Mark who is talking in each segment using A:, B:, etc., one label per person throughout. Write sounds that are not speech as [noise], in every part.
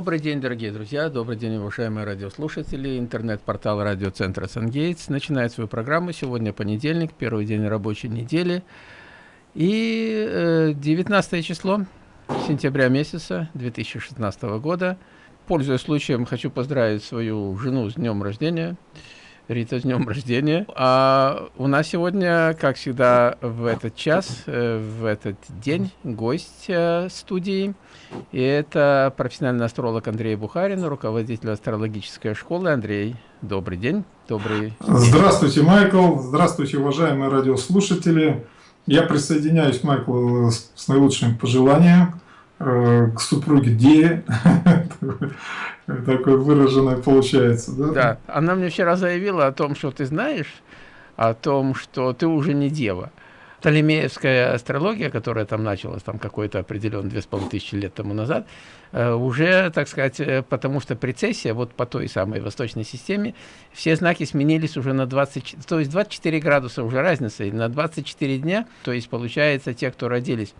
A: Добрый день, дорогие друзья, добрый день, уважаемые радиослушатели. Интернет-портал радиоцентра «Сангейтс» начинает свою программу. Сегодня понедельник, первый день рабочей недели. И 19 э, число сентября месяца 2016 года. Пользуясь случаем, хочу поздравить свою жену с днем рождения. Рита, с днем рождения. А у нас сегодня, как всегда, в этот час, э, в этот день гость э, студии. И это профессиональный астролог Андрей Бухарин, руководитель астрологической школы. Андрей, добрый день. Добрый
B: Здравствуйте, Майкл. Здравствуйте, уважаемые радиослушатели. Я присоединяюсь, Майкл, с наилучшими пожеланиями э, к супруге Деве. [laughs] Такой выраженный получается, да?
A: Да. Она мне вчера заявила о том, что ты знаешь, о том, что ты уже не дева. Толемеевская астрология, которая там началась там какой-то определенный две с половиной тысячи лет тому назад, э, уже, так сказать, э, потому что прецессия, вот по той самой восточной системе, все знаки сменились уже на 20, то есть 24 градуса уже разница, и на 24 дня, то есть получается те, кто родились,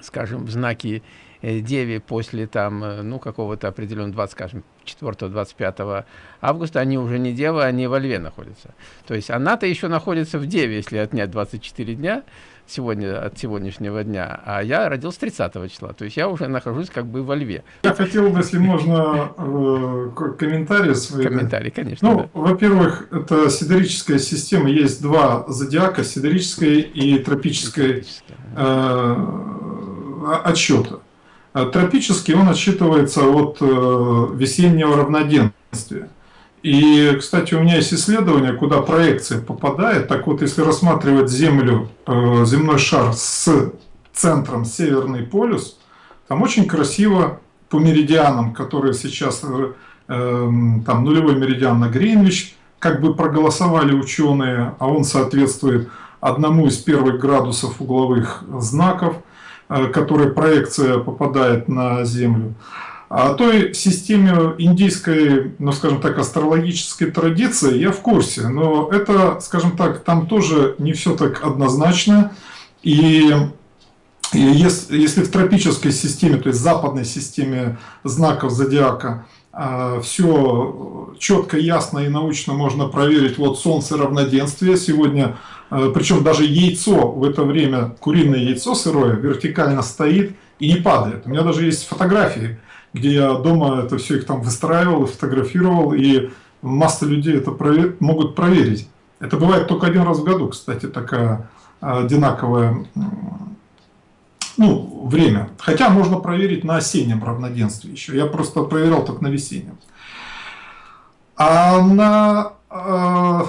A: скажем, в знаки Э, Деви после там, э, ну, какого-то определенного, 20, скажем, 4-25 августа, они уже не Дева, они во Льве находятся. То есть она-то еще находится в Деве, если отнять 24 дня сегодня, от сегодняшнего дня, а я родился 30 числа, то есть я уже нахожусь как бы во Льве.
B: Я хотел бы, если можно, э, комментарии свои.
A: Комментарии, конечно.
B: Ну, да. во-первых, это сидерическая система, есть два зодиака, сидерическая и тропическая э, отсчета. А тропический он отсчитывается от э, весеннего равноденствия. И, кстати, у меня есть исследование, куда проекция попадает. Так вот, если рассматривать Землю, э, земной шар с центром Северный полюс, там очень красиво по меридианам, которые сейчас, э, там нулевой меридиан на Гринвич, как бы проголосовали ученые, а он соответствует одному из первых градусов угловых знаков – Э, которой проекция попадает на Землю. О той системе индийской, ну скажем так, астрологической традиции я в курсе, но это, скажем так, там тоже не все так однозначно. И если, в тропической системе, то есть западной системе знаков зодиака, э, все четко, ясно и научно можно проверить, вот Солнце равноденствие, сегодня Э, Причем даже яйцо в это время, куриное яйцо сырое, вертикально стоит и не падает. У меня даже есть фотографии, где я дома это все их там выстраивал и фотографировал, и масса людей это провер... могут проверить. Это бывает только один раз в году, кстати, такая одинаковое ну, время. Хотя можно проверить на осеннем равноденствии еще. Я просто проверял только на весеннем. А на э,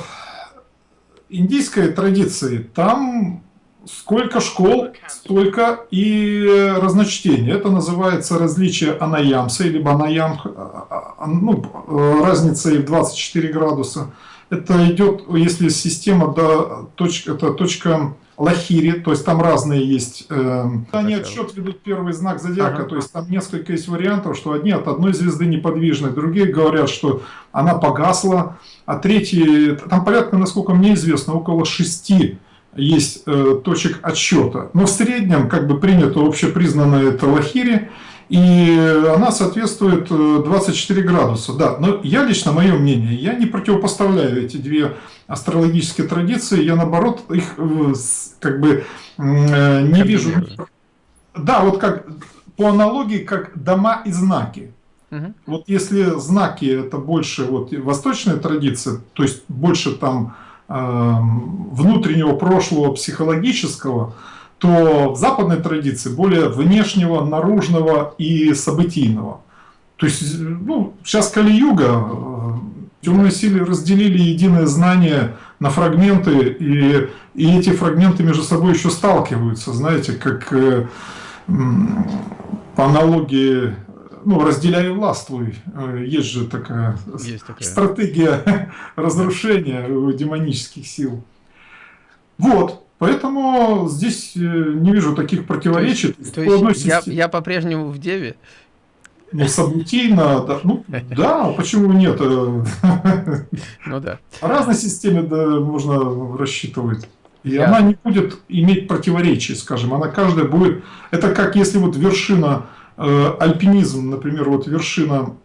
B: индийской традиции там сколько школ, столько и разночтений. Это называется различие анаямса, или анаям, а, а, ну, разницей в 24 градуса. Это идет, если система, до точка, это точка Лахири, то есть там разные есть. Э, они отсчет ведут первый знак зодиака, ага. то есть там несколько есть вариантов, что одни от одной звезды неподвижны, другие говорят, что она погасла, а третьи, там порядка, насколько мне известно, около шести есть э, точек отсчета. Но в среднем, как бы принято общепризнанное это Лахири, и она соответствует 24 э, градуса. Да, но я лично, мое мнение, я не противопоставляю эти две астрологические традиции, я наоборот их э, как бы э, не вижу. Да, вот как по аналогии, как дома и знаки. Угу. Вот если знаки это больше вот восточная традиция, то есть больше там э, внутреннего прошлого психологического, то в западной традиции более внешнего, наружного и событийного. То есть, ну, сейчас Кали-Юга, э, темные силы разделили единое знание на фрагменты, и, и эти фрагменты между собой еще сталкиваются, знаете, как э, по аналогии ну, разделяй властвуй. Э, есть же такая, Есть такая. стратегия разрушения демонических сил. Вот. Поэтому здесь э, не вижу таких противоречий.
A: То есть, то есть я, я по-прежнему в Деве?
B: Ну, событийно, да, ну, да, почему нет? [laughs]
A: Ну да.
B: По разной системе да, можно рассчитывать. И я... она не будет иметь противоречий, скажем, она каждая будет... Это как если вот вершина э, альпинизм, например, вот вершина,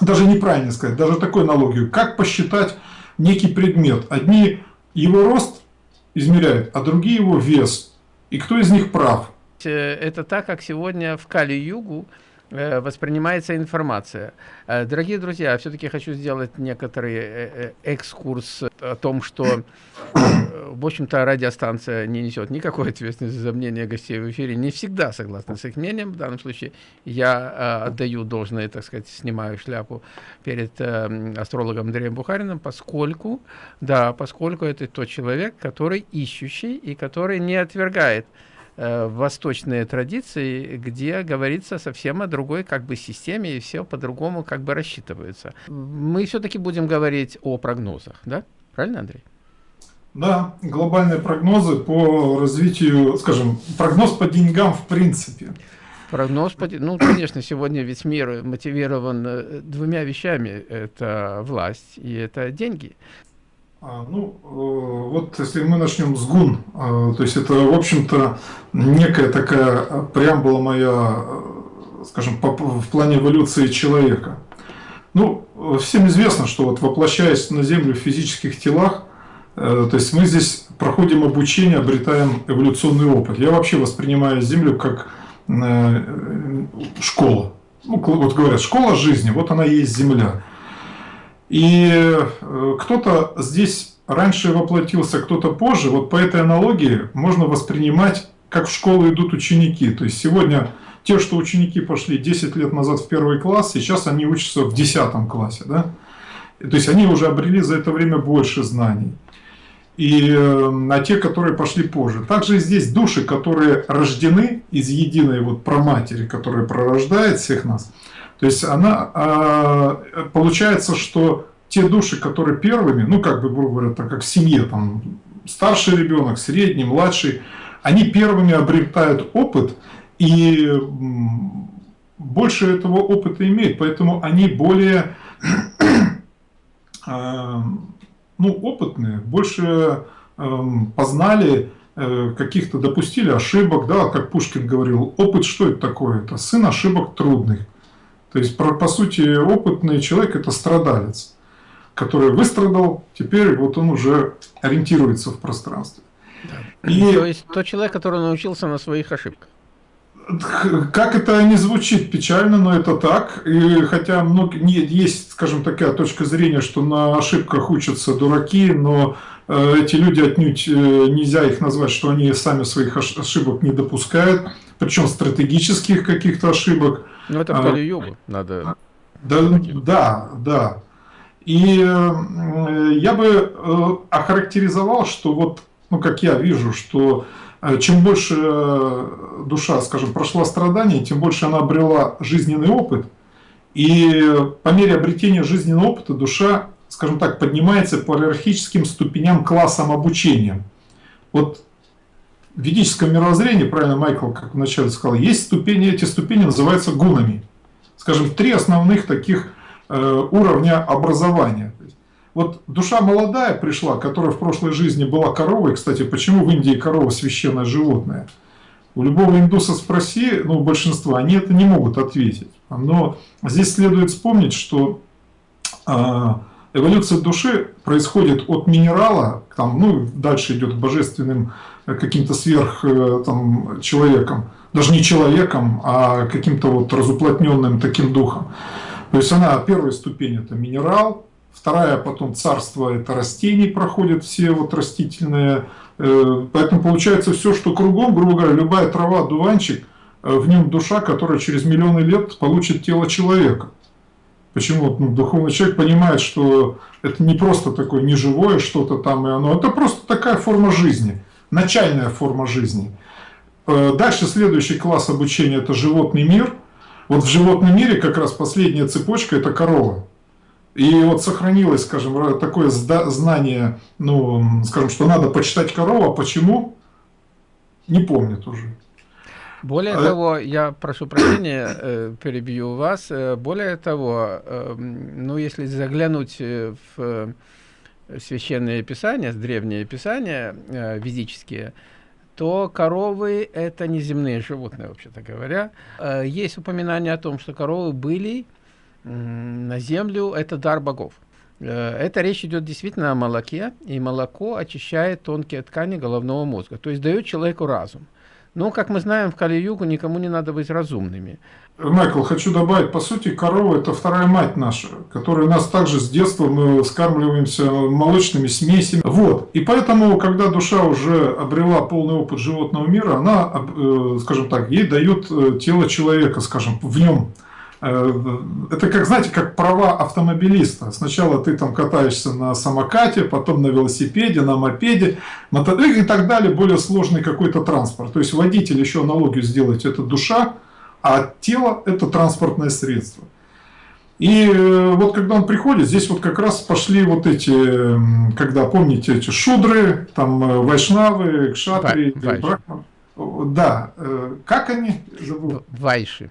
B: даже неправильно сказать, даже такой аналогию, как посчитать некий предмет. Одни его рост измеряют, а другие его вес. И кто из них прав?
A: Э, это так, как сегодня в Кали-Югу воспринимается информация. Э, дорогие друзья, все-таки хочу сделать некоторый э, экскурс о том, что, в общем-то, радиостанция не несет никакой ответственности за мнение гостей в эфире. Не всегда согласна с их мнением. В данном случае я отдаю должное, так сказать, снимаю шляпу перед астрологом Андреем Бухариным, поскольку, да, поскольку это тот человек, который ищущий и который не отвергает Э, восточные традиции, где говорится совсем о другой как бы системе, и все по-другому как бы рассчитывается. Мы все-таки будем говорить о прогнозах, да? Правильно, Андрей?
B: Да, глобальные прогнозы по развитию, скажем, прогноз по деньгам в принципе.
A: Прогноз, по, ну, конечно, сегодня весь мир мотивирован э, двумя вещами. Это власть и это деньги.
B: А, ну, э, вот если мы начнем с гун, э, то есть это, в общем-то, некая такая преамбула моя, э, скажем, в плане эволюции человека. Ну, всем известно, что вот воплощаясь на Землю в физических телах, то есть мы здесь проходим обучение, обретаем эволюционный опыт. Я вообще воспринимаю Землю как школа. Ну, вот говорят, школа жизни, вот она и есть Земля. И э, кто-то здесь раньше воплотился, кто-то позже. Вот по этой аналогии можно воспринимать, как в школу идут ученики. То есть сегодня те, что ученики пошли 10 лет назад в первый класс, сейчас они учатся в 10 классе. Да? То есть они уже обрели за это время больше знаний. И, э, а те, которые пошли позже. Также здесь души, которые рождены из единой вот проматери, которая пророждает всех нас – то есть она, а, получается, что те души, которые первыми, ну как бы, грубо говоря, так как в семье, там, старший ребенок, средний, младший, они первыми обретают опыт и больше этого опыта имеют, поэтому они более а, [clears throat] ну, опытные, больше познали э, каких-то, допустили ошибок, да, как Пушкин говорил, опыт что это такое? Это сын ошибок трудных. То есть, по, по сути, опытный человек – это страдалец, который выстрадал, теперь вот он уже ориентируется в пространстве.
A: Да. И... То есть, тот человек, который научился на своих ошибках.
B: Как это не звучит печально, но это так. И хотя много, нет, есть, скажем, такая точка зрения, что на ошибках учатся дураки, но э, эти люди отнюдь э, нельзя их назвать, что они сами своих ошибок не допускают, причем стратегических каких-то ошибок.
A: Ну, это в Кали-Югу надо...
B: Да, да, да. И э, я бы э, охарактеризовал, что вот, ну, как я вижу, что э, чем больше душа, скажем, прошла страдания, тем больше она обрела жизненный опыт. И по мере обретения жизненного опыта душа, скажем так, поднимается по иерархическим ступеням классам обучения. Вот в ведическом мировоззрении, правильно Майкл, как вначале сказал, есть ступени, эти ступени называются гунами. Скажем, три основных таких э, уровня образования. Вот душа молодая пришла, которая в прошлой жизни была коровой. Кстати, почему в Индии корова священное животное? У любого индуса спроси, ну, большинства, они это не могут ответить. Но здесь следует вспомнить, что э, эволюция души происходит от минерала, там, ну, дальше идет божественным каким-то сверх э, там, человеком, даже не человеком, а каким-то вот разуплотненным таким духом. То есть она первая ступень это минерал, вторая потом царство это растений проходят все вот растительные, э, поэтому получается все, что кругом, грубо говоря, любая трава, дуванчик, э, в нем душа, которая через миллионы лет получит тело человека. Почему ну, духовный человек понимает, что это не просто такое неживое что-то там, и оно, это просто такая форма жизни начальная форма жизни. Э, дальше следующий класс обучения – это животный мир. Вот в животном мире как раз последняя цепочка – это корова. И вот сохранилось, скажем, такое знание, ну, скажем, что надо почитать корову, а почему, не помнит уже.
A: Более а... того, я прошу прощения, э, перебью вас. Э, более того, ну, если заглянуть в священные писания, древние писания э, ведические, то коровы – это неземные животные, вообще-то говоря. Э, есть упоминание о том, что коровы были на землю, это дар богов. Э, это речь идет действительно о молоке, и молоко очищает тонкие ткани головного мозга, то есть дает человеку разум. Но, как мы знаем, в Кали-Югу никому не надо быть разумными.
B: Майкл, хочу добавить, по сути, корова – это вторая мать наша, которая нас также с детства, мы скармливаемся молочными смесями. Вот. И поэтому, когда душа уже обрела полный опыт животного мира, она, э, скажем так, ей дает э, тело человека, скажем, в нем это как, знаете, как права автомобилиста. Сначала ты там катаешься на самокате, потом на велосипеде, на мопеде, и так далее, более сложный какой-то транспорт. То есть водитель, еще аналогию сделать, это душа, а тело это транспортное средство. И э, вот когда он приходит, здесь вот как раз пошли вот эти, когда, помните, эти шудры, там э, вайшнавы, кшатри, брахман. Да, как они?
A: Забыл. Вайши.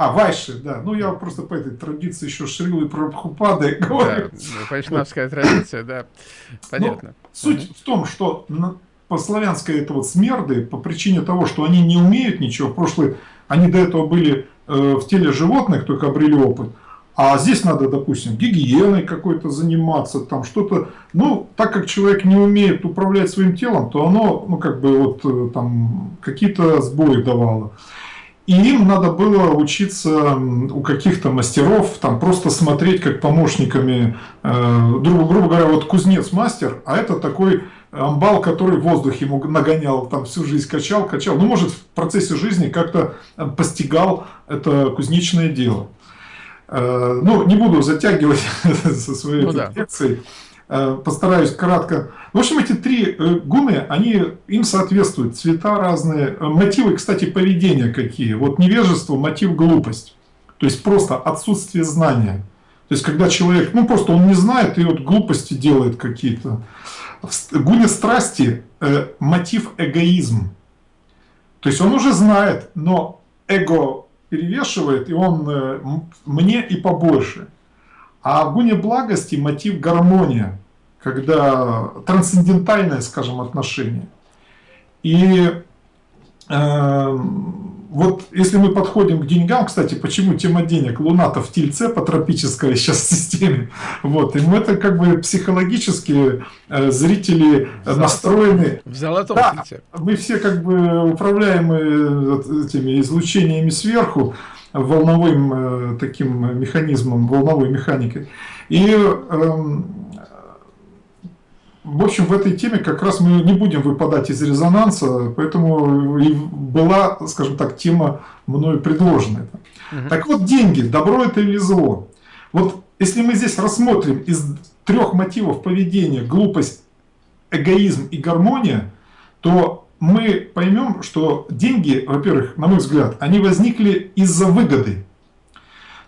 B: А, Вайши, да. Ну, я просто по этой традиции еще Шрилы Прабхупады [laughs] говорю.
A: Да, вайшнавская традиция, да. Понятно.
B: Но суть угу. в том, что по славянской это вот смерды, по причине того, что они не умеют ничего, в прошлое, они до этого были э, в теле животных, только обрели опыт, а здесь надо, допустим, гигиеной какой-то заниматься, там что-то. Ну, так как человек не умеет управлять своим телом, то оно, ну, как бы вот э, там какие-то сбои давало. И им надо было учиться у каких-то мастеров, там просто смотреть как помощниками, э, грубо, грубо говоря, вот кузнец мастер, а это такой амбал, который в воздухе ему нагонял, там всю жизнь качал, качал. Ну, может, в процессе жизни как-то постигал это кузнечное дело. Э, ну, не буду затягивать [laughs] со своей ну, лекцией. Э, постараюсь кратко. В общем, эти три э, гуны, они, им соответствуют цвета разные, э, мотивы, кстати, поведения какие. Вот невежество, мотив глупость. То есть просто отсутствие знания. То есть когда человек, ну просто он не знает и вот глупости делает какие-то. В гуне страсти э, мотив эгоизм. То есть он уже знает, но эго перевешивает, и он э, мне и побольше. А в гуне благости мотив гармония, когда трансцендентальное, скажем, отношение. И э, вот если мы подходим к деньгам, кстати, почему тема денег? Луна-то в Тельце по тропической [laughs] сейчас системе. Вот, и мы это как бы психологически э, зрители в настроены.
A: В золотом
B: да, Тельце. Мы все как бы управляемы этими излучениями сверху волновым э, таким механизмом, волновой механикой. И, эм, в общем, в этой теме как раз мы не будем выпадать из резонанса, поэтому и была, скажем так, тема мною предложена. Угу. Так вот, деньги, добро это или зло? Вот если мы здесь рассмотрим из трех мотивов поведения глупость, эгоизм и гармония, то мы поймем, что деньги, во-первых, на мой взгляд, они возникли из-за выгоды.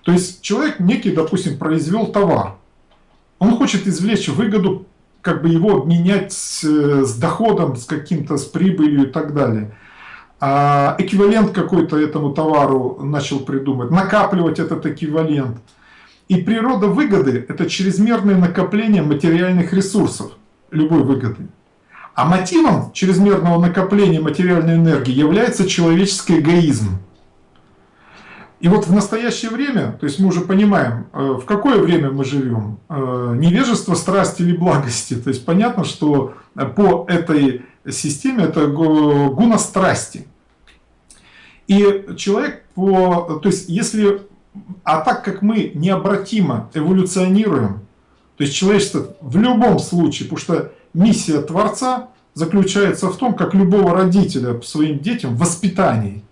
B: То есть человек некий, допустим, произвел товар. Он хочет извлечь выгоду, как бы его обменять с, с доходом, с каким-то, с прибылью и так далее. А эквивалент какой-то этому товару начал придумать, накапливать этот эквивалент. И природа выгоды – это чрезмерное накопление материальных ресурсов, любой выгоды. А мотивом чрезмерного накопления материальной энергии является человеческий эгоизм. И вот в настоящее время, то есть мы уже понимаем, э, в какое время мы живем, э, невежество, страсть или благости. То есть понятно, что по этой системе это гуна страсти. И человек по... То есть если... А так как мы необратимо эволюционируем, то есть человечество в любом случае, потому что миссия Творца заключается в том, как любого родителя своим детям воспитании.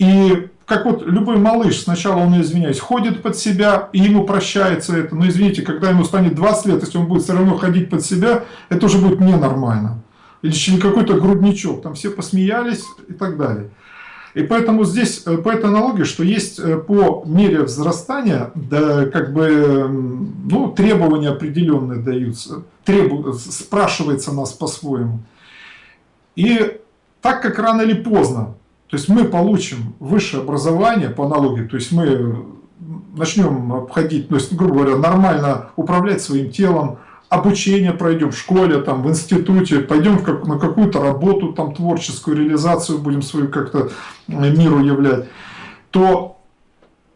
B: И как вот любой малыш, сначала он, извиняюсь, ходит под себя, и ему прощается это. Но извините, когда ему станет 20 лет, если он будет все равно ходить под себя, это уже будет ненормально. Или какой-то грудничок, там все посмеялись и так далее. И поэтому здесь, э, по этой аналогии, что есть э, по мере взрастания, да, как бы, ну, требования определенные даются, требу, спрашивается нас по-своему. И так как рано или поздно, то есть мы получим высшее образование по аналогии, то есть мы начнем обходить, то есть, грубо говоря, нормально управлять своим телом, обучение пройдем в школе, там, в институте, пойдем в как, на какую-то работу, там, творческую реализацию будем свою как-то миру являть, то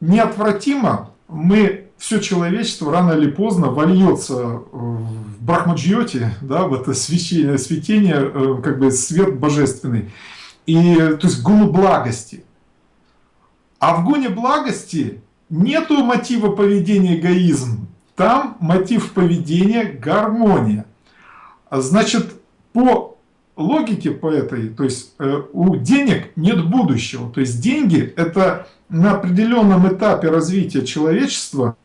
B: неотвратимо мы, все человечество рано или поздно вольется в Брахмаджьоте, да, в это свечение, светение, э, как бы свет божественный, и, то есть гуну благости. А в гуне благости нету мотива поведения эгоизм, там мотив поведения гармония. Значит, по логике по этой, то есть э, у денег нет будущего. То есть деньги это на определенном этапе развития человечества,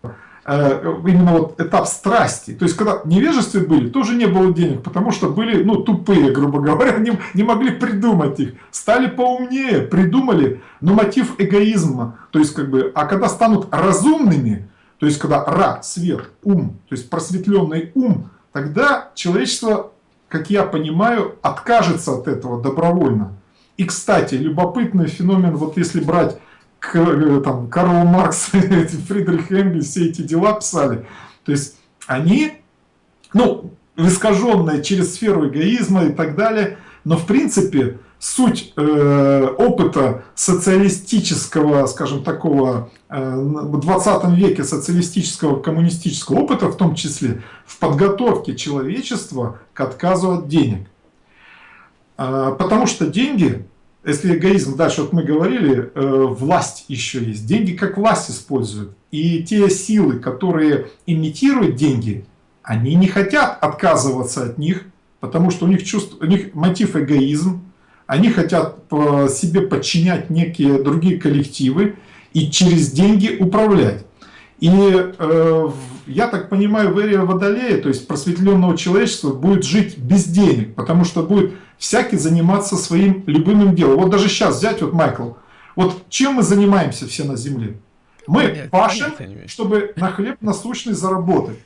B: именно вот этап страсти. То есть когда невежестве были, тоже не было денег, потому что были ну, тупые, грубо говоря, не, не могли придумать их. Стали поумнее, придумали, но мотив эгоизма. То есть как бы, а когда станут разумными, то есть когда ра, свет, ум, то есть просветленный ум, тогда человечество, как я понимаю, откажется от этого добровольно. И, кстати, любопытный феномен, вот если брать э, там, Карл Маркс, [laughs] Фридрих Энгельс, все эти дела писали, то есть они, ну, искаженные через сферу эгоизма и так далее, но в принципе суть э, опыта социалистического, скажем, такого э, в 20 веке социалистического коммунистического опыта, в том числе в подготовке человечества к отказу от денег. Э, потому что деньги, если эгоизм, дальше вот мы говорили, э, власть еще есть. Деньги как власть используют. И те силы, которые имитируют деньги, они не хотят отказываться от них, потому что у них, чувств, у них мотив эгоизм, они хотят себе подчинять некие другие коллективы и через деньги управлять. И э, я так понимаю, в эре Водолея, то есть просветленного человечества, будет жить без денег, потому что будет всякий заниматься своим любимым делом. Вот даже сейчас взять, вот Майкл, вот чем мы занимаемся все на Земле? Мы понятно, пашем, понятно, чтобы на хлеб насущный заработать.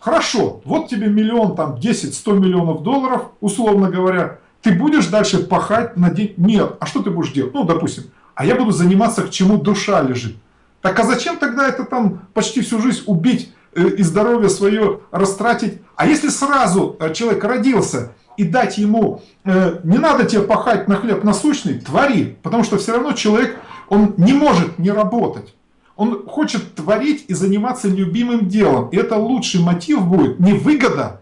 B: Хорошо, вот тебе миллион, там 10-100 миллионов долларов, условно говоря, ты будешь дальше пахать на день? Нет. А что ты будешь делать? Ну, допустим, а я буду заниматься, к чему душа лежит. Так а зачем тогда это там почти всю жизнь убить э, и здоровье свое растратить? А если сразу э, человек родился и дать ему, э, не надо тебе пахать на хлеб насущный, твори. Потому что все равно человек, он не может не работать. Он хочет творить и заниматься любимым делом. И это лучший мотив будет не выгода,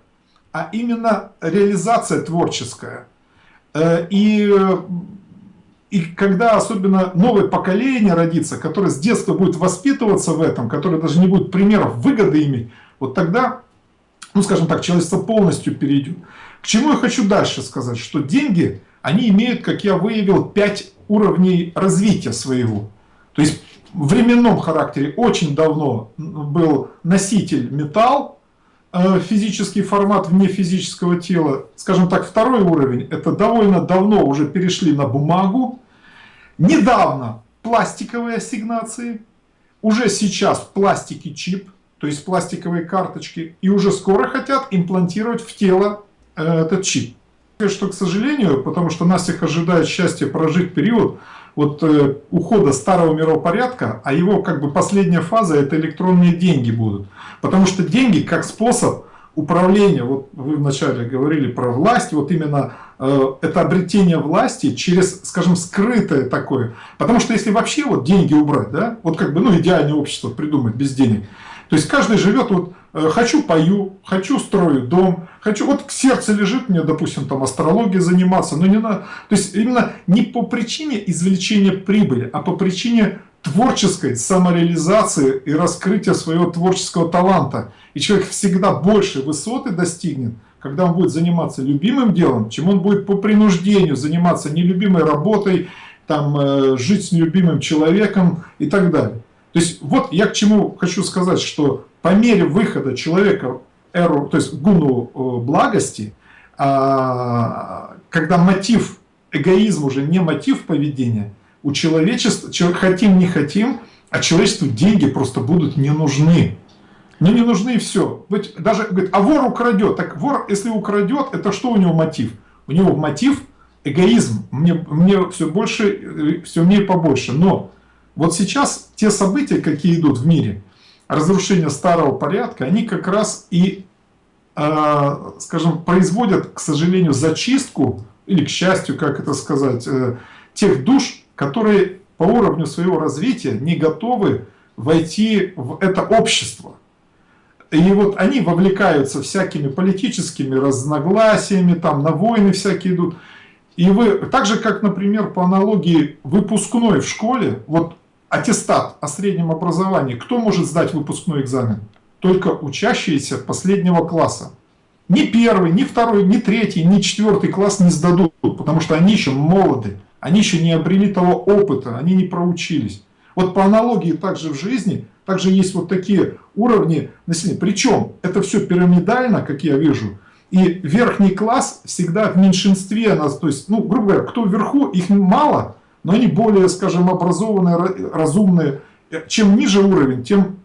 B: а именно реализация творческая. И, и когда особенно новое поколение родится, которое с детства будет воспитываться в этом, которое даже не будет примеров выгоды иметь, вот тогда, ну скажем так, человечество полностью перейдет. К чему я хочу дальше сказать, что деньги, они имеют, как я выявил, пять уровней развития своего. То есть в временном характере очень давно был носитель металл, физический формат вне физического тела. Скажем так, второй уровень, это довольно давно уже перешли на бумагу. Недавно пластиковые ассигнации. Уже сейчас в пластике чип, то есть пластиковые карточки. И уже скоро хотят имплантировать в тело э, этот чип. Что, к сожалению, потому что нас всех ожидает счастье прожить период вот э, ухода старого миропорядка, а его как бы последняя фаза это электронные деньги будут. Потому что деньги как способ управления, вот вы вначале говорили про власть, вот именно э, это обретение власти через, скажем, скрытое такое. Потому что если вообще вот деньги убрать, да, вот как бы, ну, идеальное общество придумать без денег, то есть каждый живет вот хочу пою, хочу строю дом, хочу, вот к сердце лежит мне, допустим, там астрологией заниматься, но не надо, то есть именно не по причине извлечения прибыли, а по причине творческой самореализации и раскрытия своего творческого таланта. И человек всегда больше высоты достигнет, когда он будет заниматься любимым делом, чем он будет по принуждению заниматься нелюбимой работой, там, э, жить с нелюбимым человеком и так далее. То есть вот я к чему хочу сказать, что по мере выхода человека эру, то есть гуну э, благости, а, когда мотив эгоизм уже не мотив поведения, у человечества, хотим не хотим, а человечеству деньги просто будут не нужны. Мне не нужны и все. Ведь даже говорит, а вор украдет. Так вор, если украдет, это что у него мотив? У него мотив эгоизм. Мне, мне все больше, э, все мне побольше. Но вот сейчас те события, какие идут в мире, разрушение старого порядка, они как раз и скажем, производят, к сожалению, зачистку, или к счастью, как это сказать, тех душ, которые по уровню своего развития не готовы войти в это общество. И вот они вовлекаются всякими политическими разногласиями, там на войны всякие идут. И вы, так же как, например, по аналогии выпускной в школе, вот аттестат о среднем образовании, кто может сдать выпускной экзамен? Только учащиеся последнего класса. Ни первый, ни второй, ни третий, ни четвертый класс не сдадут, потому что они еще молоды, они еще не обрели того опыта, они не проучились. Вот по аналогии также в жизни, также есть вот такие уровни населения. Причем это все пирамидально, как я вижу, и верхний класс всегда в меньшинстве, то есть, ну, грубо говоря, кто вверху, их мало, но они более, скажем, образованные, разумные. Чем ниже уровень, тем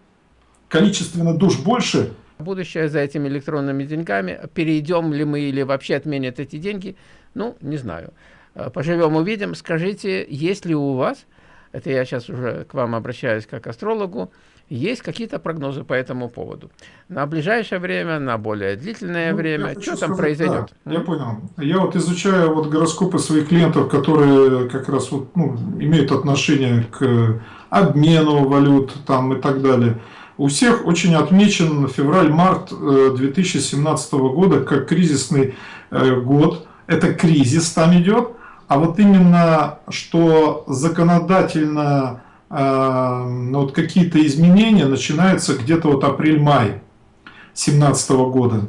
B: количественно душ больше.
A: Будущее за этими электронными деньгами. Перейдем ли мы или вообще отменят эти деньги? Ну, не знаю. Поживем, увидим. Скажите, есть ли у вас, это я сейчас уже к вам обращаюсь как астрологу, есть какие-то прогнозы по этому поводу? На ближайшее время, на более длительное ну, время, что там сказать, произойдет?
B: Да, я понял. Я вот изучаю вот гороскопы своих клиентов, которые как раз вот, ну, имеют отношение к обмену валют там и так далее. У всех очень отмечен февраль-март 2017 э, года как кризисный э, год. Это кризис там идет. А вот именно, что законодательно ну, вот какие-то изменения начинаются где-то вот апрель-май 2017 года.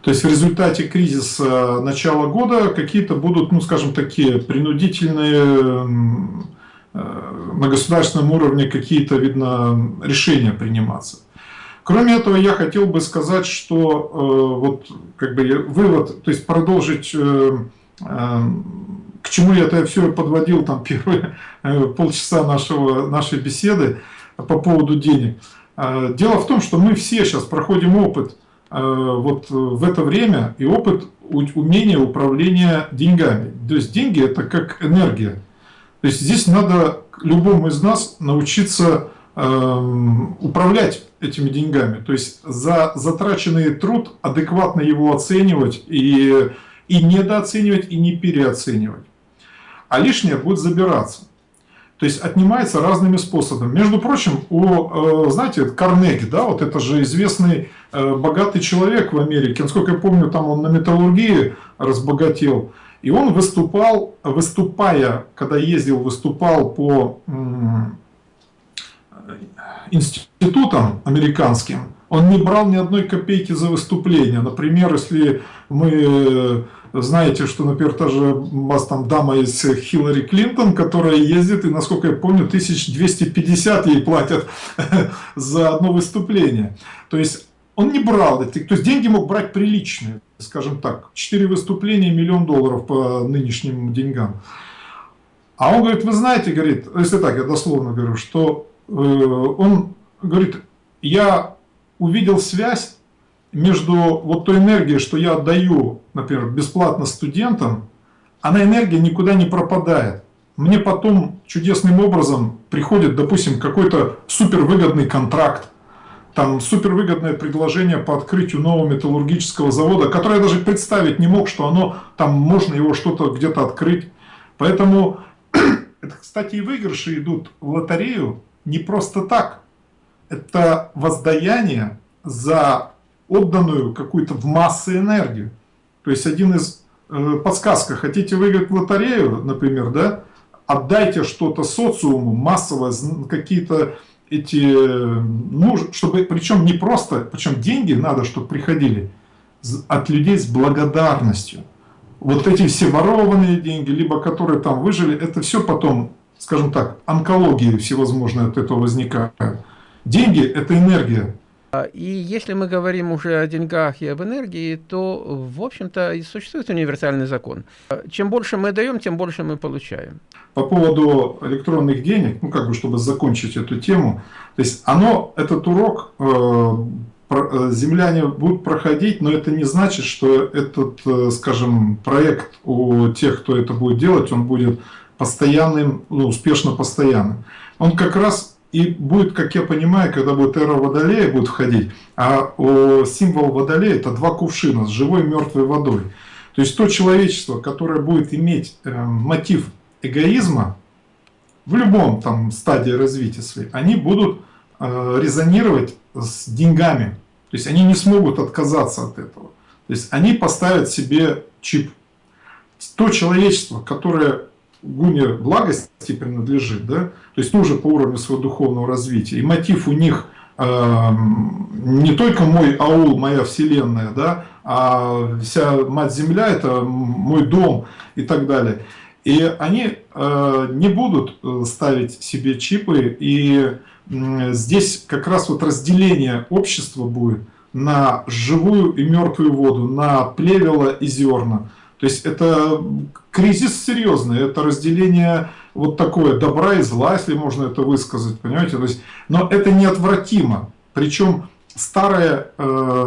B: То есть в результате кризиса начала года какие-то будут, ну скажем, такие принудительные на государственном уровне какие-то, видно, решения приниматься. Кроме этого, я хотел бы сказать, что э, вот как бы вывод, то есть продолжить э, э, к чему я это все подводил там [laughs] первые э, полчаса нашего, нашей беседы по поводу денег. А, дело в том, что мы все сейчас проходим опыт э, вот в это время и опыт умения управления деньгами. То есть деньги это как энергия. То есть здесь надо любому из нас научиться эм, управлять этими деньгами. То есть за затраченный труд адекватно его оценивать и, и недооценивать, и не переоценивать а лишнее будет забираться. То есть отнимается разными способами. Между прочим, у, э, знаете, Карнеги, да, вот это же известный э, богатый человек в Америке. Насколько я помню, там он на металлургии разбогател. И он выступал, выступая, когда ездил, выступал по институтам американским, он не брал ни одной копейки за выступление. Например, если мы знаете, что, например, та же у вас там дама из Хиллари Клинтон, которая ездит, и, насколько я помню, 1250 ей платят [laughs] за одно выступление. То есть он не брал то есть деньги мог брать приличные, скажем так, 4 выступления, миллион долларов по нынешним деньгам. А он говорит, вы знаете, говорит, если так, я дословно говорю, что э, он говорит, я увидел связь между вот той энергией, что я отдаю, например, бесплатно студентам, она энергия никуда не пропадает. Мне потом чудесным образом приходит, допустим, какой-то супервыгодный контракт, там супервыгодное предложение по открытию нового металлургического завода, которое я даже представить не мог, что оно там можно его что-то где-то открыть. Поэтому, [clears throat] это, кстати, и выигрыши идут в лотерею не просто так. Это воздаяние за отданную какую-то в массы энергию. То есть один из э, подсказка, хотите выиграть в лотерею, например, да, отдайте что-то социуму массово, какие-то эти, ну, чтобы, причем не просто, причем деньги надо, чтобы приходили от людей с благодарностью. Вот эти все ворованные деньги, либо которые там выжили, это все потом, скажем так, онкологии всевозможные от этого возникают. Деньги – это энергия,
A: и если мы говорим уже о деньгах и об энергии, то, в общем-то, существует универсальный закон. Чем больше мы даем, тем больше мы получаем.
B: По поводу электронных денег, ну, как бы, чтобы закончить эту тему, то есть оно, этот урок э, э, земляне будут проходить, но это не значит, что этот, э, скажем, проект у тех, кто это будет делать, он будет постоянным, ну, успешно постоянным. Он как раз и будет, как я понимаю, когда будет эра Водолея будет входить, а символ Водолея это два кувшина с живой и мертвой водой. То есть то человечество, которое будет иметь э, мотив эгоизма в любом там стадии развития своей, они будут э, резонировать с деньгами. То есть они не смогут отказаться от этого. То есть они поставят себе чип. То человечество, которое гуне благости принадлежит, да, то есть тоже по уровню своего духовного развития, и мотив у них э, не только мой аул, моя вселенная, да, а вся мать земля это мой дом и так далее. И они э, не будут э, ставить себе чипы, и э, здесь как раз вот разделение общества будет на живую и мертвую воду, на плевела и зерна. То есть это кризис серьезный, это разделение вот такое добра и зла, если можно это высказать, понимаете? То есть, но это неотвратимо. Причем старая э,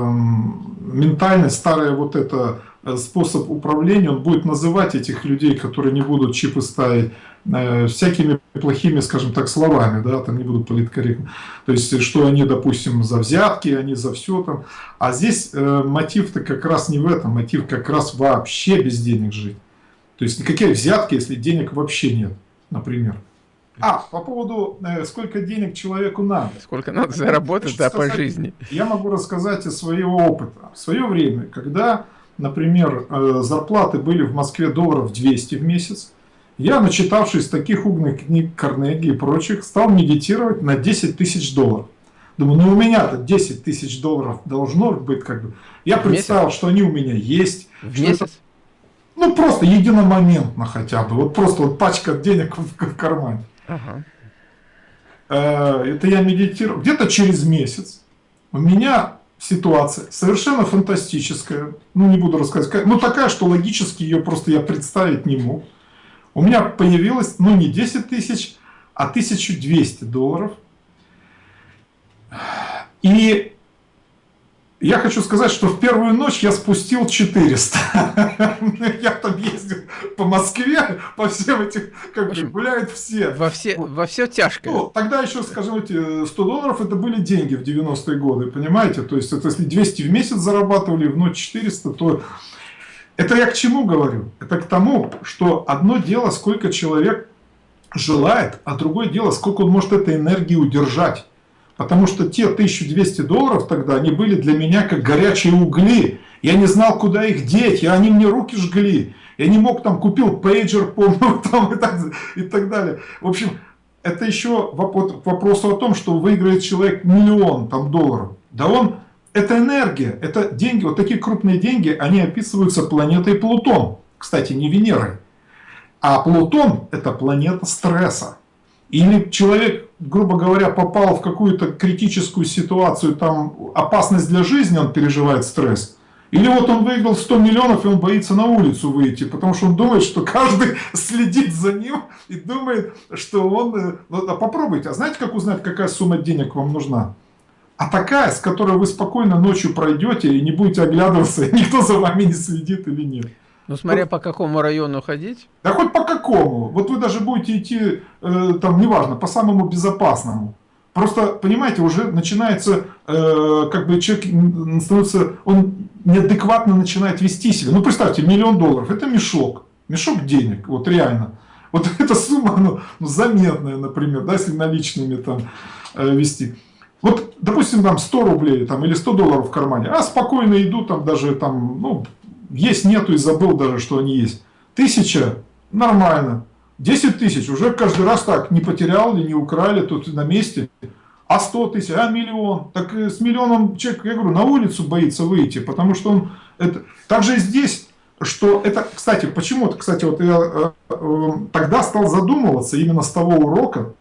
B: ментальность, старая вот это Э, способ управления, он будет называть этих людей, которые не будут чипы ставить, э, всякими плохими, скажем так, словами, да, там не буду политкорректно. То есть, что они, допустим, за взятки, они за все там. А здесь э, мотив-то как раз не в этом, мотив как раз вообще без денег жить. То есть, никакие взятки, если денег вообще нет, например. А, по поводу, э, сколько денег человеку надо.
A: Сколько надо заработать да, по жизни.
B: Я могу рассказать из своего опыта. В свое время, когда например, э, зарплаты были в Москве долларов 200 в месяц, я, начитавшись таких умных книг Карнеги и прочих, стал медитировать на 10 тысяч долларов. Думаю, ну у меня-то 10 тысяч долларов должно быть как бы. Я представил, месяц? что они у меня есть.
A: В месяц? Это,
B: ну просто единомоментно хотя бы. Вот просто вот пачка денег в, в кармане. Ага. Э, это я медитировал. Где-то через месяц у меня ситуация совершенно фантастическая. Ну, не буду рассказывать. Ну, такая, что логически ее просто я представить не мог. У меня появилось, ну, не 10 тысяч, а 1200 долларов. И я хочу сказать, что в первую ночь я спустил 400. [laughs] Я там ездил по Москве, по всем этим, как бы гуляют все.
A: Во все, во все тяжкое. Ну,
B: тогда еще, скажем, эти 100 долларов это были деньги в 90-е годы, понимаете? То есть, это если 200 в месяц зарабатывали, в ночь 400, то... Это я к чему говорю? Это к тому, что одно дело, сколько человек желает, а другое дело, сколько он может этой энергии удержать. Потому что те 1200 долларов тогда, они были для меня как горячие угли. Я не знал, куда их деть, и они мне руки жгли. Я не мог, там, купил пейджер, [laughs] помню, там, и, так, и так далее. В общем, это еще вопрос о том, что выиграет человек миллион там, долларов. Да он, это энергия, это деньги, вот такие крупные деньги, они описываются планетой Плутон. Кстати, не Венерой. А Плутон это планета стресса. Или человек, грубо говоря, попал в какую-то критическую ситуацию, там опасность для жизни, он переживает стресс. Или вот он выиграл 100 миллионов, и он боится на улицу выйти, потому что он думает, что каждый [laughs] следит за ним и думает, что он... Э, ну, а попробуйте, а знаете, как узнать, какая сумма денег вам нужна? А такая, с которой вы спокойно ночью пройдете и не будете оглядываться, [laughs] никто за вами не следит или нет.
A: Ну, смотря по какому району ходить.
B: Да хоть по какому. Вот вы даже будете идти, э, там, неважно, по самому безопасному. Просто, понимаете, уже начинается, э, как бы человек становится, он неадекватно начинает вести себя. Ну, представьте, миллион долларов, это мешок, мешок денег, вот реально. Вот [laughs] эта сумма, ну, ну заметная, например, да, если наличными там э, вести. Вот, допустим, там 100 рублей там, или 100 долларов в кармане, а спокойно идут там даже там, ну, есть, нету и забыл даже, что они есть. Тысяча – нормально. 10 тысяч уже каждый раз так, не потерял ли, не украли, тут на месте. А 100 тысяч, а миллион. Так с миллионом человек, я говорю, на улицу боится выйти, потому что он... Это... Также и здесь, что это, кстати, почему-то, кстати, вот я э, э, тогда стал задумываться именно с того урока,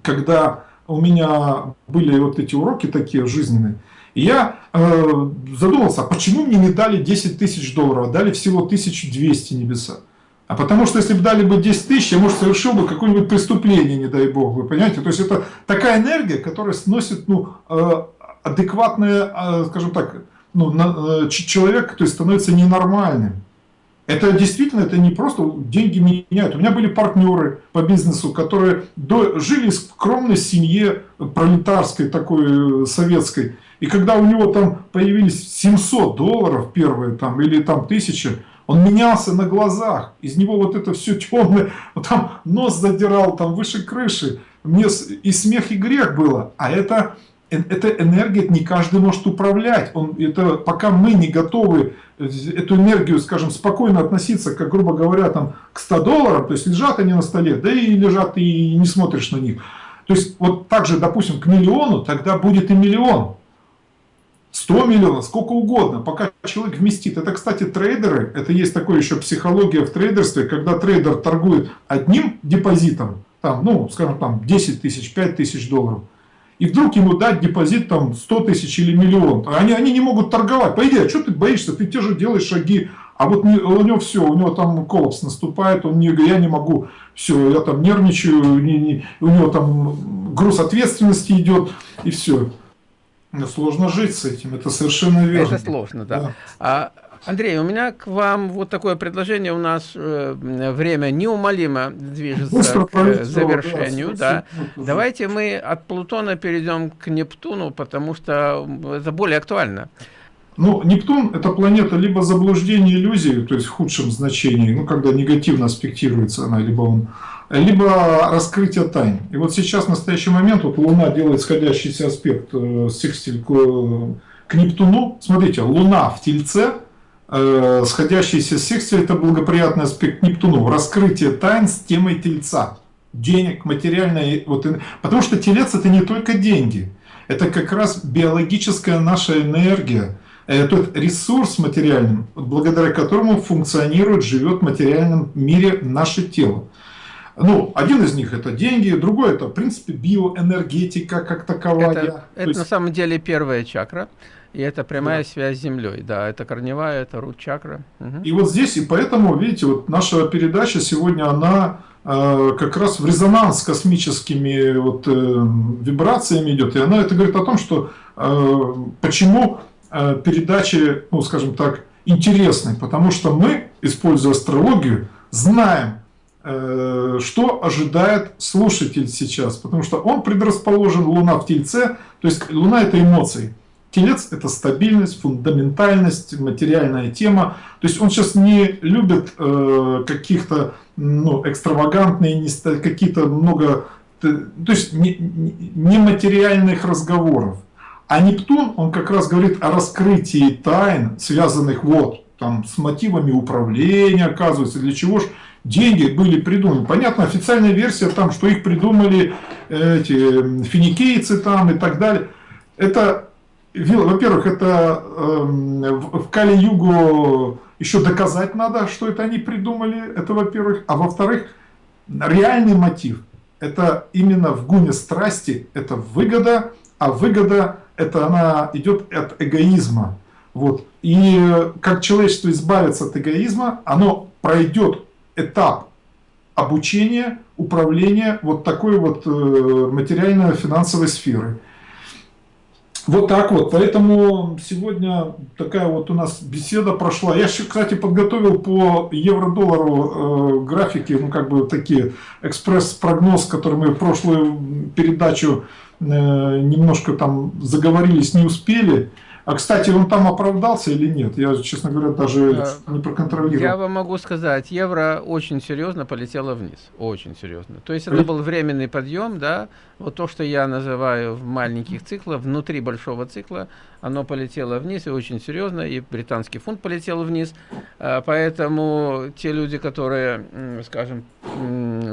B: когда у меня были вот эти уроки такие жизненные, я э, задумался, а почему мне не дали 10 тысяч долларов, а дали всего 1200 небеса? А потому что если бы дали бы 10 тысяч, я, может, совершил бы какое-нибудь преступление, не дай бог, вы понимаете? То есть это такая энергия, которая сносит ну, э, адекватное, э, скажем так, ну, на, э, человек, то есть становится ненормальным. Это действительно, это не просто деньги меняют. У меня были партнеры по бизнесу, которые до, жили в скромной семье пролетарской, такой э, советской. И когда у него там появились 700 долларов первые там, или там 1000, он менялся на глазах. Из него вот это все темное, там нос задирал, там выше крыши. Мне и смех, и грех было. А это эта энергия не каждый может управлять. Он, это, пока мы не готовы эту энергию, скажем, спокойно относиться, как, грубо говоря, там, к 100 долларам, то есть лежат они на столе, да и лежат, и не смотришь на них. То есть вот так же, допустим, к миллиону, тогда будет и миллион. 100 миллионов, сколько угодно, пока человек вместит. Это, кстати, трейдеры, это есть такое еще психология в трейдерстве, когда трейдер торгует одним депозитом, там, ну, скажем, там 10 тысяч, 5 тысяч долларов, и вдруг ему дать депозит там 100 тысяч или миллион. Они, они не могут торговать. По идее, а что ты боишься? Ты те же делаешь шаги. А вот не, у него все, у него там коллапс наступает, он не, я не могу, все, я там нервничаю, не, не, у него там груз ответственности идет, и все. Сложно жить с этим, это совершенно верно.
A: Это сложно, да. да. А Андрей, у меня к вам вот такое предложение. У нас э, время неумолимо движется к э, завершению. Да, да. Давайте мы от Плутона перейдем к Нептуну, потому что это более актуально.
B: Ну, Нептун – это планета либо заблуждение иллюзии, то есть в худшем значении, ну, когда негативно аспектируется она, либо он, либо раскрытие тайн. И вот сейчас, в настоящий момент, вот Луна делает сходящийся аспект э, секстиль к, к Нептуну. Смотрите, Луна в Тельце – э, сходящийся с секцией, это благоприятный аспект Нептуну, раскрытие тайн с темой тельца, денег, материальной, вот, потому что телец это не только деньги, это как раз биологическая наша энергия, тот ресурс материальный, благодаря которому функционирует, живет в материальном мире наше тело. Ну, один из них это деньги, другой это, в принципе, биоэнергетика как таковая.
A: Это, это есть... на самом деле первая чакра. И это прямая да. связь с Землей, да, это корневая, это рут чакра.
B: Угу. И вот здесь, и поэтому, видите, вот наша передача сегодня, она э, как раз в резонанс с космическими вот, э, вибрациями идет, и она это говорит о том, что э, почему э, передачи, ну, скажем так, интересны, потому что мы, используя астрологию, знаем, что ожидает слушатель сейчас, потому что он предрасположен, Луна в Тельце, то есть Луна это эмоции. Телец – это стабильность, фундаментальность, материальная тема. То есть он сейчас не любит э, каких-то ну, экстравагантные, какие-то много, то есть нематериальных не разговоров. А Нептун, он как раз говорит о раскрытии тайн, связанных вот там с мотивами управления, оказывается, для чего же деньги были придуманы. Понятно, официальная версия там, что их придумали эти финикийцы там и так далее. Это во-первых, это э, в Кали-Югу еще доказать надо, что это они придумали, это во-первых. А во-вторых, реальный мотив, это именно в гуне страсти, это выгода, а выгода, это она идет от эгоизма. Вот. И как человечество избавится от эгоизма, оно пройдет этап обучения, управления вот такой вот э, материально-финансовой сферы. Вот так вот. Поэтому сегодня такая вот у нас беседа прошла. Я, кстати, подготовил по евро-доллару э, графики, ну как бы такие экспресс-прогноз, который мы в прошлую передачу э, немножко там заговорились, не успели. А, кстати, он там оправдался или нет? Я, честно говоря, даже не проконтролировал.
A: Я вам могу сказать, евро очень серьезно полетело вниз. Очень серьезно. То есть это был временный подъем, да. Вот то, что я называю в маленьких циклах, внутри большого цикла, оно полетело вниз и очень серьезно, и британский фунт полетел вниз. А, поэтому те люди, которые, скажем,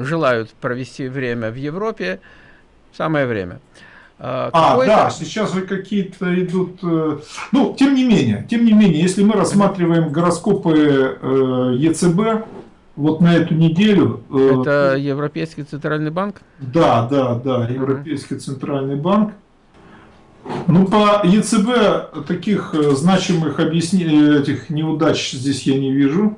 A: желают провести время в Европе, самое время.
B: А, а да, сейчас же какие-то идут... Э, ну, тем не менее, тем не менее, если мы рассматриваем гороскопы э, ЕЦБ, вот на эту неделю...
A: Э, Это Европейский Центральный банк?
B: Да, да, да, Европейский uh Центральный банк. Ну, по ЕЦБ таких значимых объяснений, этих неудач здесь я не вижу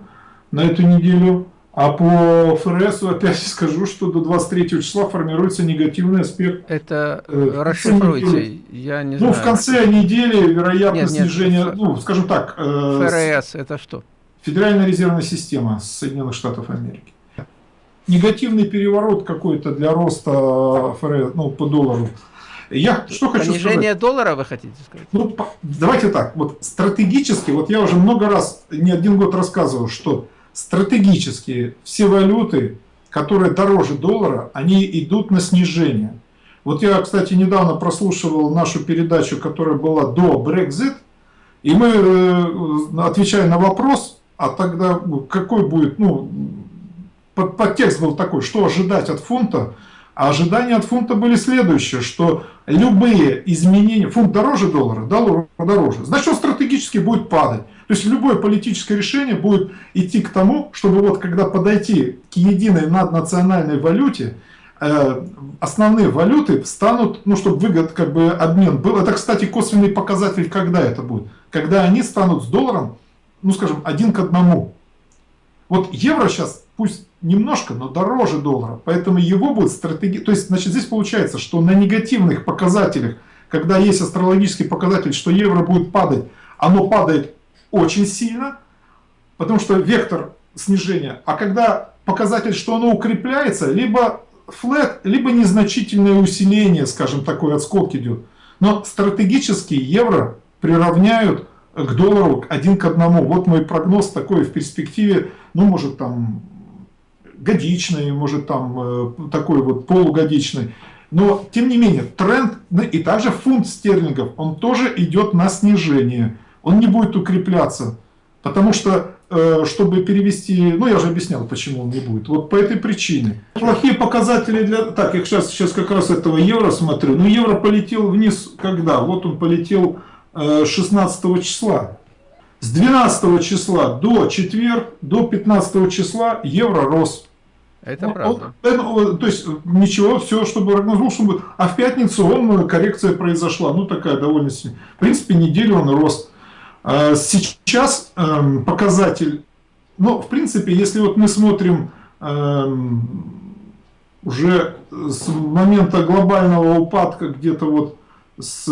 B: на эту неделю. А по ФРС опять скажу, что до 23 числа формируется негативный аспект.
A: Это э, расшифруйте, я не
B: ну,
A: знаю.
B: Ну, в конце недели, вероятно, нет, снижение, нет, ну, скажем так...
A: Э, ФРС это что?
B: Федеральная резервная система Соединенных Штатов Америки. Негативный переворот какой-то для роста ФРС, ну, по доллару.
A: Я что хочу Понижение сказать? доллара вы хотите сказать?
B: Ну, давайте так, вот стратегически, вот я уже много раз, не один год рассказывал, что стратегически все валюты, которые дороже доллара, они идут на снижение. Вот я, кстати, недавно прослушивал нашу передачу, которая была до Brexit, и мы, э, отвечая на вопрос, а тогда какой будет, ну, под, подтекст был такой, что ожидать от фунта, а ожидания от фунта были следующие, что любые изменения, фунт дороже доллара, доллар дороже, значит он стратегически будет падать. То есть любое политическое решение будет идти к тому, чтобы вот когда подойти к единой наднациональной валюте, э, основные валюты станут, ну чтобы выгод, как бы обмен был. Это, кстати, косвенный показатель, когда это будет. Когда они станут с долларом, ну скажем, один к одному. Вот евро сейчас, пусть немножко, но дороже доллара. Поэтому его будет стратегия. То есть, значит, здесь получается, что на негативных показателях, когда есть астрологический показатель, что евро будет падать, оно падает очень сильно, потому что вектор снижения. А когда показатель, что оно укрепляется, либо флет, либо незначительное усиление, скажем, такой отскок идет. Но стратегически евро приравняют к доллару один к одному. Вот мой прогноз такой в перспективе, ну, может, там, годичный, может там э, такой вот полугодичный. Но, тем не менее, тренд, и также фунт стерлингов, он тоже идет на снижение. Он не будет укрепляться. Потому что, э, чтобы перевести, ну я же объяснял, почему он не будет. Вот по этой причине. Плохие показатели для... Так, я сейчас, сейчас как раз этого евро смотрю. Ну евро полетел вниз когда? Вот он полетел 16 э, числа. С 12 числа до четверг, до 15 числа евро рос.
A: Это ну, правда.
B: Он, то есть ничего, все, чтобы прогноз чтобы... А в пятницу он, коррекция произошла, ну такая довольно сильная. В принципе, неделю он рос. А сейчас эм, показатель, ну, в принципе, если вот мы смотрим эм, уже с момента глобального упадка, где-то вот с э,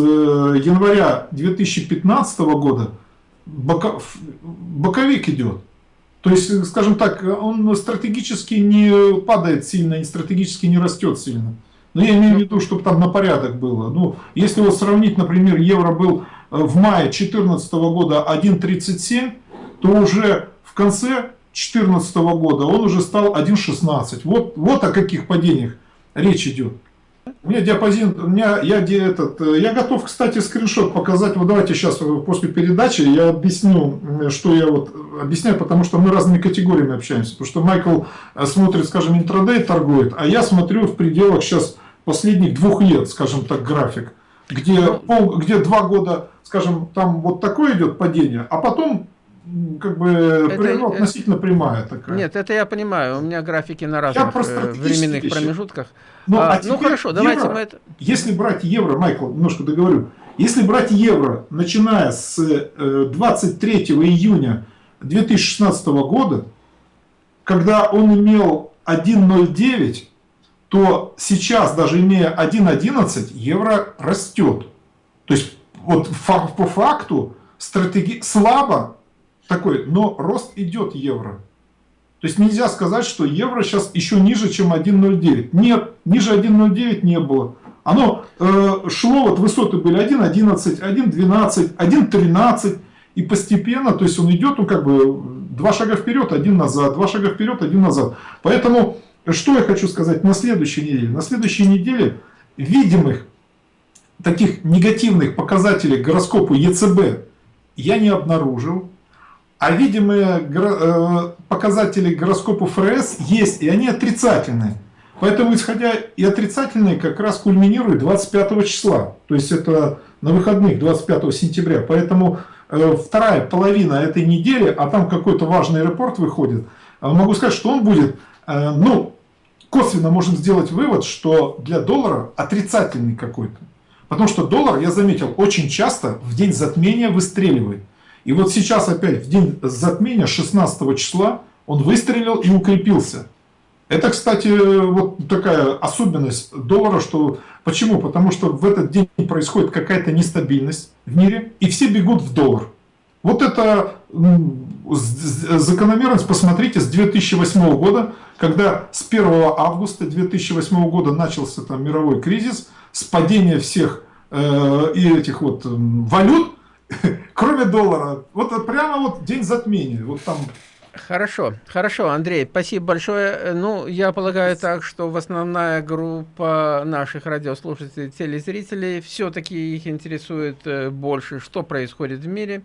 B: января 2015 года, боковик идет. То есть, скажем так, он стратегически не падает сильно, и стратегически не растет сильно. Но я имею в виду, чтобы там на порядок было. Ну, если вот сравнить, например, евро был э, в мае 2014 года 1.37, то уже в конце 2014 года он уже стал 1.16. Вот, вот о каких падениях речь идет. У меня диапазин, у меня, я, этот, э, я готов, кстати, скриншот показать. Вот давайте сейчас э, после передачи я объясню, что я вот объясняю, потому что мы разными категориями общаемся. Потому что Майкл э, смотрит, скажем, интрадей торгует, а я смотрю в пределах сейчас последних двух лет, скажем так, график. Где, ну, пол, где два года, скажем, там вот такое идет падение, а потом как бы это, относительно прямая такая.
A: Нет, это я понимаю. У меня графики на разных э, временных вещи. промежуток.
B: Ну, а, а ну хорошо, евро, давайте мы это... Если брать евро, Майкл, немножко договорю. Если брать евро, начиная с 23 э, июня 2016 года, когда он имел 1.09, то сейчас, даже имея 1.11, евро растет. То есть, вот по факту, стратеги... слабо, такой, но рост идет евро. То есть нельзя сказать, что евро сейчас еще ниже, чем 1.09. Нет, ниже 1.09 не было. Оно э, шло, вот высоты были 1.11, 1.12, 1.13. И постепенно, то есть он идет, ну как бы два шага вперед, один назад, два шага вперед, один назад. Поэтому, что я хочу сказать на следующей неделе? На следующей неделе видимых таких негативных показателей гороскопу ЕЦБ я не обнаружил. А видимые э, показатели гороскопа ФРС есть, и они отрицательные. Поэтому, исходя и отрицательные, как раз кульминируют 25 числа. То есть это на выходных 25 сентября. Поэтому э, вторая половина этой недели, а там какой-то важный репорт выходит, э, могу сказать, что он будет, ну, косвенно можем сделать вывод, что для доллара отрицательный какой-то. Потому что доллар, я заметил, очень часто в день затмения выстреливает. И вот сейчас опять в день затмения 16 числа он выстрелил и укрепился. Это, кстати, вот такая особенность доллара, что почему? Потому что в этот день происходит какая-то нестабильность в мире, и все бегут в доллар. Вот это закономерность посмотрите с 2008 года, когда с 1 августа 2008 года начался там мировой кризис, с падения всех э, и этих вот валют, [laughs] кроме доллара. Вот прямо вот день затмения. Вот там
A: Хорошо, хорошо, Андрей, спасибо большое. Ну, я полагаю так, что в основная группа наших радиослушателей, телезрителей, все-таки их интересует э, больше, что происходит в мире.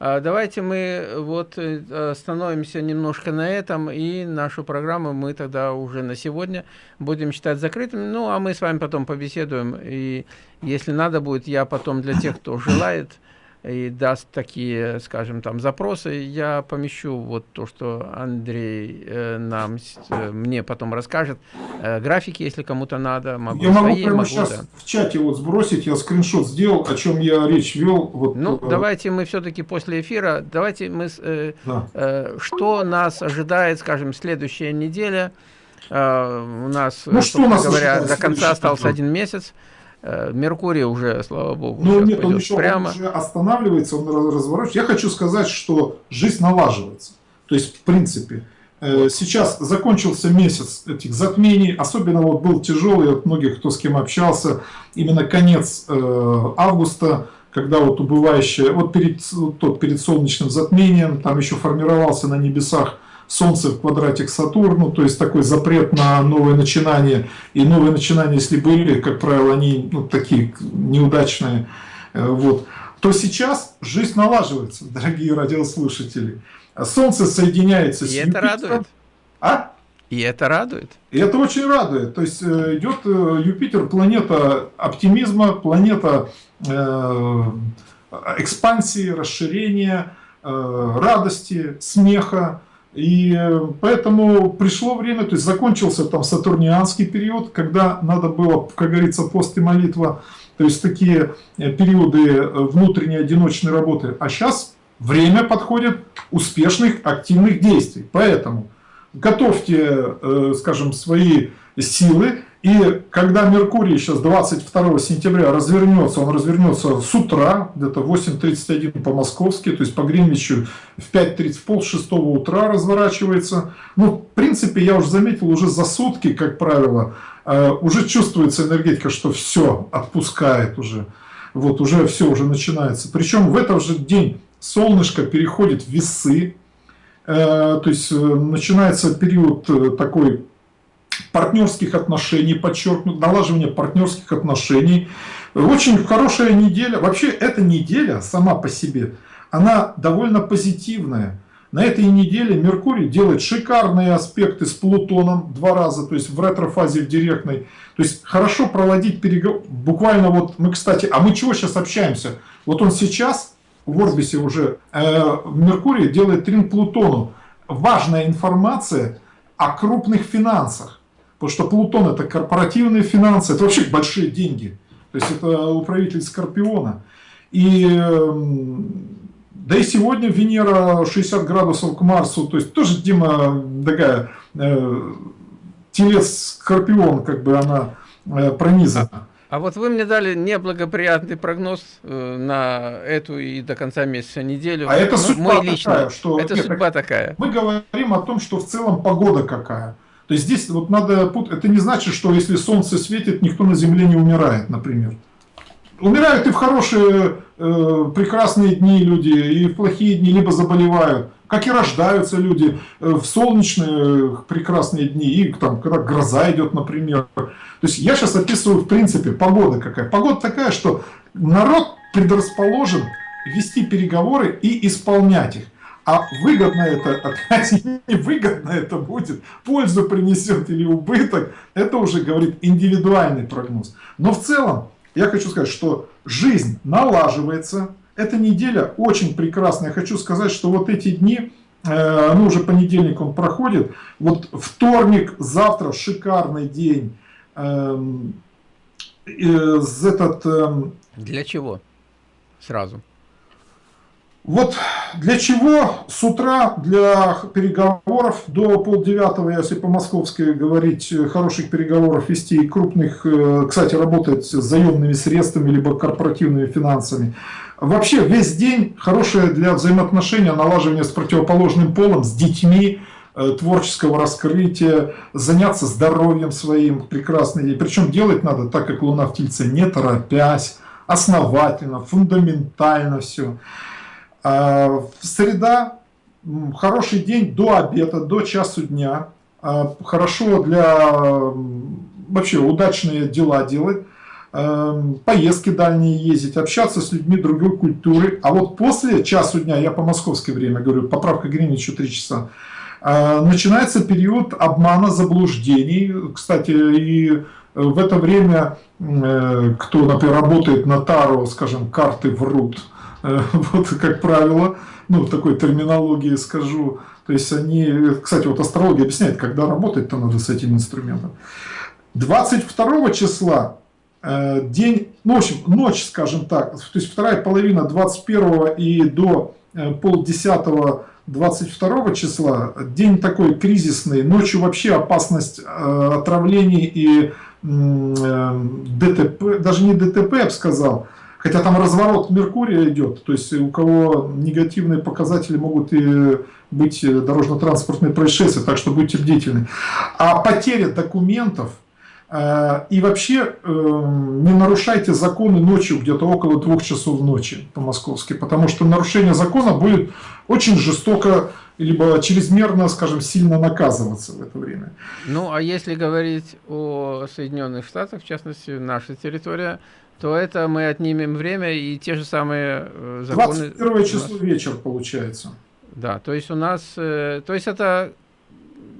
A: А, давайте мы вот э, остановимся немножко на этом, и нашу программу мы тогда уже на сегодня будем считать закрытыми. Ну, а мы с вами потом побеседуем, и если надо будет, я потом для тех, кто желает, и даст такие, скажем, там запросы, я помещу вот то, что Андрей э, нам, э, мне потом расскажет. Э, графики, если кому-то надо,
B: могу Я могу прямо могу, сейчас да. в чате вот сбросить, я скриншот сделал, о чем я речь вел. Вот,
A: ну, э... давайте мы все-таки после эфира, давайте мы, э, да. э, что нас ожидает, скажем, следующая неделя. Э, у нас, ну, что у нас говоря, до конца остался один месяц. Э, Меркурий уже, слава богу,
B: ну, нет, он еще прямо. Он уже останавливается, он разворачивается. Я хочу сказать, что жизнь налаживается. То есть, в принципе, э, сейчас закончился месяц этих затмений, особенно вот был тяжелый от многих, кто с кем общался, именно конец э, августа, когда вот убывающая, вот перед, тот, перед солнечным затмением, там еще формировался на небесах Солнце в квадрате к Сатурну, то есть такой запрет на новые начинания. И новые начинания, если были, как правило, они ну, такие неудачные, э, вот, то сейчас жизнь налаживается, [laughs] дорогие радиослушатели. Солнце соединяется
A: И с это Юпитером. радует.
B: А?
A: И это радует.
B: И это очень радует. То есть э, идет э, Юпитер, планета оптимизма, планета экспансии, расширения, радости, смеха. И э, поэтому пришло время, то есть закончился там сатурнианский период, когда надо было, как говорится, пост и молитва, то есть такие э, периоды э, внутренней одиночной работы. А сейчас время подходит успешных активных действий. Поэтому готовьте, скажем, свои силы и когда Меркурий сейчас 22 сентября развернется, он развернется с утра, где-то 8.31 по-московски, то есть по Гринвичу в 5.30, в пол шестого утра разворачивается. Ну, в принципе, я уже заметил, уже за сутки, как правило, э, уже чувствуется энергетика, что все отпускает уже. Вот, уже все уже начинается. Причем в этот же день солнышко переходит в весы, э, то есть э, начинается период такой партнерских отношений, подчеркнут, налаживание партнерских отношений. Очень хорошая неделя. Вообще, эта неделя сама по себе, она довольно позитивная. На этой неделе Меркурий делает шикарные аспекты с Плутоном два раза, то есть в ретрофазе, в директной. То есть хорошо проводить переговоры. Буквально вот мы, кстати, а мы чего сейчас общаемся? Вот он сейчас в Орбисе уже, э, Меркурий делает трин Плутону. Важная информация о крупных финансах. Потому что Плутон это корпоративные финансы, это вообще большие деньги. То есть это управитель Скорпиона. И эм, да и сегодня Венера 60 градусов к Марсу, то есть тоже Дима такая э, телец Скорпион, как бы она э, пронизана. А,
A: вот вы мне дали неблагоприятный прогноз э, на эту и до конца месяца неделю.
B: А это судьба Мой лично. такая,
A: что... Это нет, судьба такая.
B: Мы говорим о том, что в целом погода какая. То есть здесь вот надо... Это не значит, что если солнце светит, никто на Земле не умирает, например. Умирают и в хорошие, э, прекрасные дни люди, и в плохие дни, либо заболевают. Как и рождаются люди э, в солнечные прекрасные дни, и там, когда гроза идет, например. То есть я сейчас описываю, в принципе, погода какая. Погода такая, что народ предрасположен вести переговоры и исполнять их. А выгодно это, опять невыгодно это будет, пользу принесет или убыток, это уже говорит индивидуальный прогноз. Но в целом, я хочу сказать, что жизнь налаживается, эта неделя очень прекрасная. Я хочу сказать, что вот эти дни, э, ну уже понедельник он проходит, вот вторник, завтра шикарный день. Эм, э,
A: этот, эм, Для чего? Сразу.
B: Вот для чего с утра для переговоров до полдевятого, если по московской говорить, хороших переговоров вести и крупных, э, кстати, работать с заемными средствами, либо корпоративными финансами, Вообще весь день хорошее для взаимоотношения, налаживания с противоположным полом, с детьми, э, творческого раскрытия, заняться здоровьем своим, прекрасно. И причем делать надо так, как Луна в Тельце, не торопясь, основательно, фундаментально все. А среда, хороший день до обеда, до часу дня. А, хорошо для вообще удачные дела делать. Эм, поездки дальние ездить, общаться с людьми другой культуры. А вот после часу дня, я по московское время говорю, поправка Гринвича 3 часа, э, начинается период обмана, заблуждений. Кстати, и в это время, э, кто, например, работает на Таро, скажем, карты врут, э, [laughs] вот как правило, ну, такой терминологии скажу, то есть они, кстати, вот астрология объясняет, когда работать-то надо с этим инструментом. 22 числа Э, день, ну, в общем, ночь, скажем так, то есть вторая половина 21 и до э, полдесятого 22 числа, день такой кризисный, ночью вообще опасность э, отравлений и ДТП, даже не ДТП, я бы сказал, хотя там разворот Меркурия идет, то есть у кого негативные показатели могут и быть дорожно-транспортные происшествия, так что будьте бдительны. А потеря документов – Э, и вообще эм, не нарушайте законы ночью, где-то около двух часов ночи по-московски, потому что нарушение закона будет очень жестоко, либо чрезмерно, скажем, сильно наказываться в это время.
A: Ну, а если говорить о Соединенных Штатах, в частности, наша территория, то это мы отнимем время и те же самые
B: э, законы... 21 число вечер получается.
A: Да, то есть у нас, э, то есть это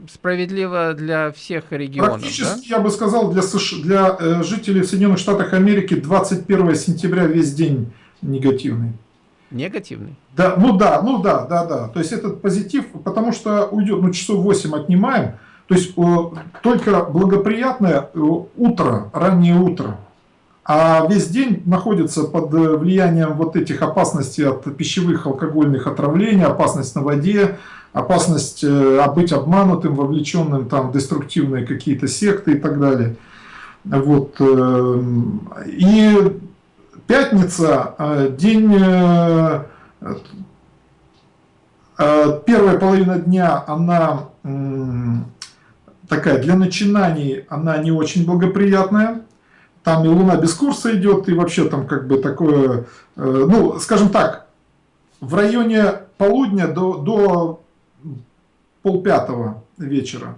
A: справедливо для всех регионов.
B: Практически, да? я бы сказал, для, США, для э, жителей Соединенных Штатов Америки 21 сентября весь день негативный.
A: Негативный?
B: Да, ну да, ну да, да, да. То есть этот позитив, потому что уйдет, ну часов 8 отнимаем, то есть о, только благоприятное э, утро, раннее утро. А весь день находится под э, влиянием вот этих опасностей от пищевых алкогольных отравлений, опасность на воде, опасность э, быть обманутым, вовлеченным там, в деструктивные какие-то секты и так далее. Вот. Э, и пятница, день, первая половина дня, она такая для начинаний, она не очень благоприятная. Там и Луна без курса идет, и вообще там как бы такое, ну, скажем так, в районе полудня до, до полпятого вечера.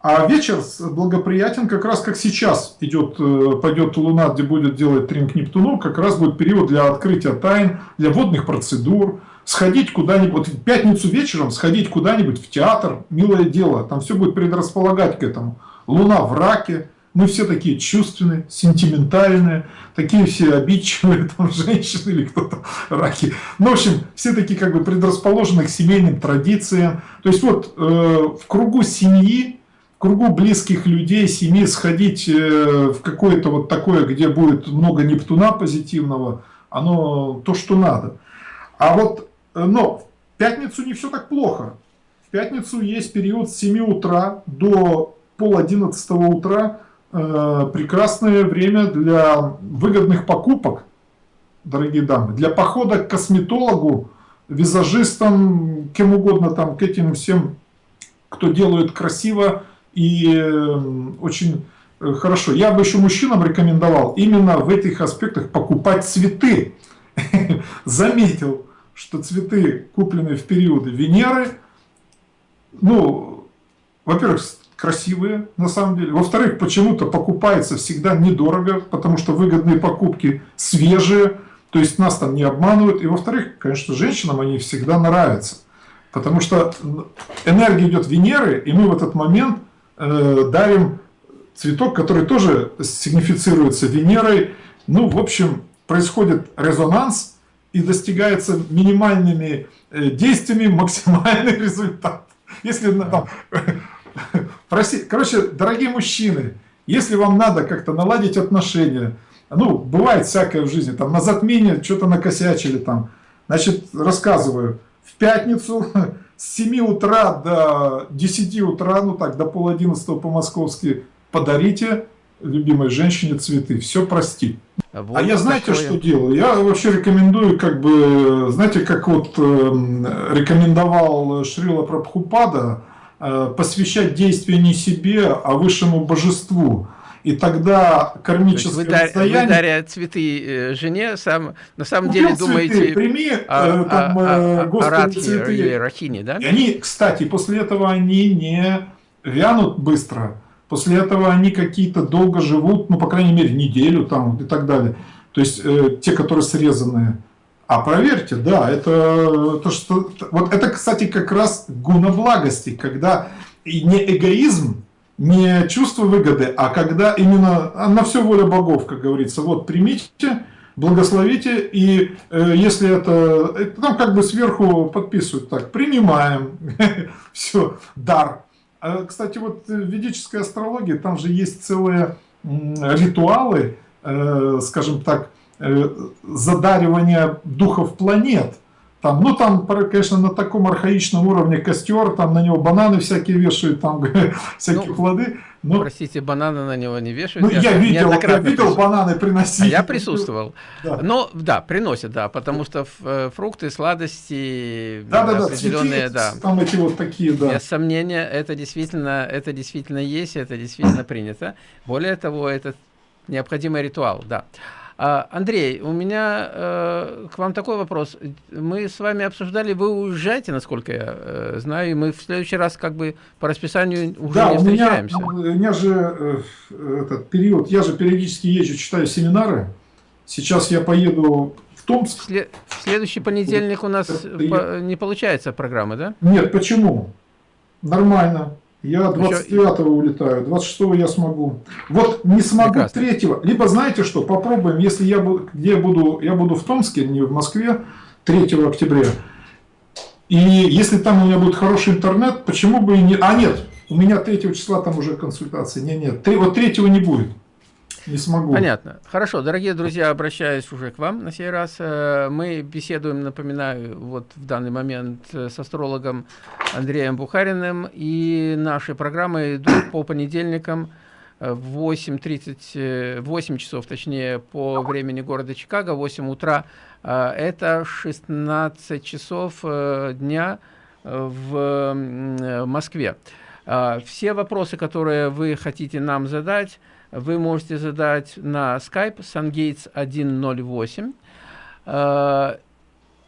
B: А вечер благоприятен как раз как сейчас идет, э, пойдет Луна, где будет делать тринг Нептуну, как раз будет период для открытия тайн, для водных процедур, сходить куда-нибудь, в пятницу вечером сходить куда-нибудь в театр, милое дело, там все будет предрасполагать к этому. Луна в раке, мы все такие чувственные, сентиментальные, такие все обидчивые, [laughs] там, женщины или кто-то, раки. Ну, в общем, все такие как бы предрасположены к семейным традициям. То есть вот э, в кругу семьи, в кругу близких людей, семьи сходить э, в какое-то вот такое, где будет много Нептуна позитивного, оно то, что надо. А вот, э, но в пятницу не все так плохо. В пятницу есть период с 7 утра до пол одиннадцатого утра, прекрасное время для выгодных покупок, дорогие дамы, для похода к косметологу, визажистам, кем угодно, там, к этим всем, кто делает красиво и э, очень э, хорошо. Я бы еще мужчинам рекомендовал именно в этих аспектах покупать цветы. [laughs] Заметил, что цветы, купленные в периоды Венеры, ну, во-первых, красивые, на самом деле. Во-вторых, почему-то покупается всегда недорого, потому что выгодные покупки свежие, то есть нас там не обманывают. И во-вторых, конечно, женщинам они всегда нравятся, потому что энергия идет Венеры, и мы в этот момент э, дарим цветок, который тоже сигнифицируется Венерой. Ну, в общем, происходит резонанс и достигается минимальными э, действиями максимальный [laughs] результат. Если там Проси, короче, дорогие мужчины, если вам надо как-то наладить отношения, ну, бывает всякое в жизни, там на затмение что-то накосячили там, значит, рассказываю, в пятницу [laughs] с 7 утра до 10 утра, ну так, до пол одиннадцатого по-московски, подарите любимой женщине цветы, все простит. А вот а я знаете, такое... что делаю? Я вообще рекомендую, как бы, знаете, как вот э, рекомендовал Шрила Прабхупада, посвящать действия не себе, а высшему божеству. И тогда кармическое
A: вы, расстояние... Вы, даря цветы э, жене, сам, на самом Купил деле цветы, думаете...
B: Прими а, э, там, а, а,
A: Господи, цветы. Или Рахини, да?
B: И они, кстати, после этого они не вянут быстро После этого они какие-то долго живут, ну, по крайней мере, неделю там и так далее. То есть э, те, которые срезанные. А проверьте, да, это то, что... Вот это, кстати, как раз гуна благости, когда не эгоизм, не чувство выгоды, а когда именно а на все воля богов, как говорится. Вот примите, благословите, и э, если это, это там как бы сверху подписывают так, принимаем, [laughs] все, дар. А, кстати, вот в ведической астрологии, там же есть целые ритуалы, э, скажем так, э, задаривания духов планет. Там, ну, там, конечно, на таком архаичном уровне костер, там на него бананы всякие вешают, там [laughs] всякие ну, плоды.
A: Но... Простите, бананы на него не вешают.
B: Ну, я, я видел, я видел бананы приносить. А
A: я присутствовал. Да. Ну, да, приносят, да, потому что э, фрукты, сладости,
B: да, да, определенные, да. Там эти вот такие, да.
A: Без сомнения, это действительно, это действительно есть, это действительно принято. Более того, это необходимый ритуал, да. А, Андрей, у меня э, к вам такой вопрос. Мы с вами обсуждали, вы уезжаете, насколько я э, знаю, и мы в следующий раз как бы по расписанию уже да, не встречаемся.
B: Да, у меня же э, этот период, я же периодически езжу, читаю семинары. Сейчас я поеду в Томск. В,
A: след, в следующий понедельник у нас по, не получается программа, да?
B: Нет, почему? Нормально. Я 29-го улетаю, 26-го я смогу. Вот не смогу 3-го. Либо знаете что, попробуем, если я буду, где буду, я буду в Томске, не в Москве, 3 октября. И если там у меня будет хороший интернет, почему бы и не... А нет, у меня 3 числа там уже консультации. Нет, нет, 3, вот 3 не будет. Не смогу.
A: Понятно. Хорошо, дорогие друзья, обращаюсь уже к вам на сей раз. Э, мы беседуем, напоминаю, вот в данный момент э, с астрологом Андреем Бухариным. И наши программы идут по понедельникам в 8.30, 8 часов, точнее, по времени города Чикаго, 8 утра. Э, это 16 часов дня в Москве. Все вопросы, которые вы хотите нам задать, вы можете задать на Skype SunGates 108. Э,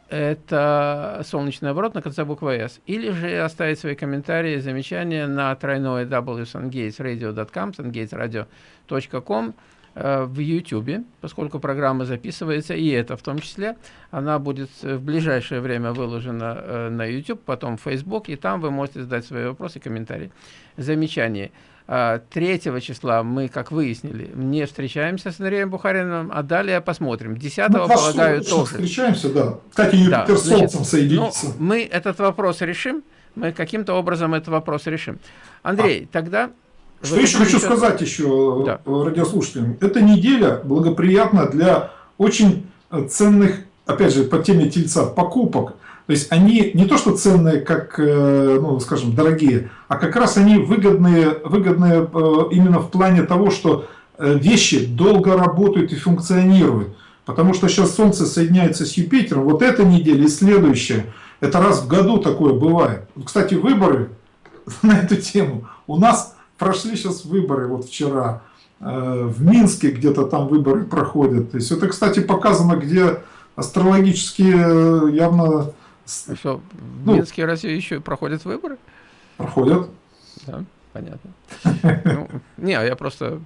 A: это солнечный оборот на конце буквы S. Или же оставить свои комментарии, замечания на тройное www.sungatesradio.com, sungatesradio.com э, в YouTube, поскольку программа записывается, и это в том числе, она будет в ближайшее время выложена э, на YouTube, потом в Facebook, и там вы можете задать свои вопросы, комментарии, замечания. 3 а, числа мы, как выяснили, не встречаемся с Андреем Бухариным, а далее посмотрим. 10 ну, полагаю, тоже.
B: встречаемся, да. Кстати, Юпитер да, с Солнцем соединится. Ну,
A: мы этот вопрос решим, мы каким-то образом этот вопрос решим. Андрей, а. тогда...
B: Что еще хочу сказать еще да. радиослушателям. Эта неделя благоприятна для очень ценных, опять же, по теме тельца, покупок. То есть они не то что ценные, как, э, ну, скажем, дорогие, а как раз они выгодные, выгодные э, именно в плане того, что э, вещи долго работают и функционируют. Потому что сейчас Солнце соединяется с Юпитером, вот эта неделя и следующая, это раз в году такое бывает. Кстати, выборы [laughs] на эту тему. У нас прошли сейчас выборы, вот вчера, в Минске где-то там выборы проходят. То есть это, кстати, показано, где астрологические явно
A: что, в ну, Минске разве еще проходят выборы?
B: Проходят.
A: Да, понятно. [laughs] Ну, не, а я просто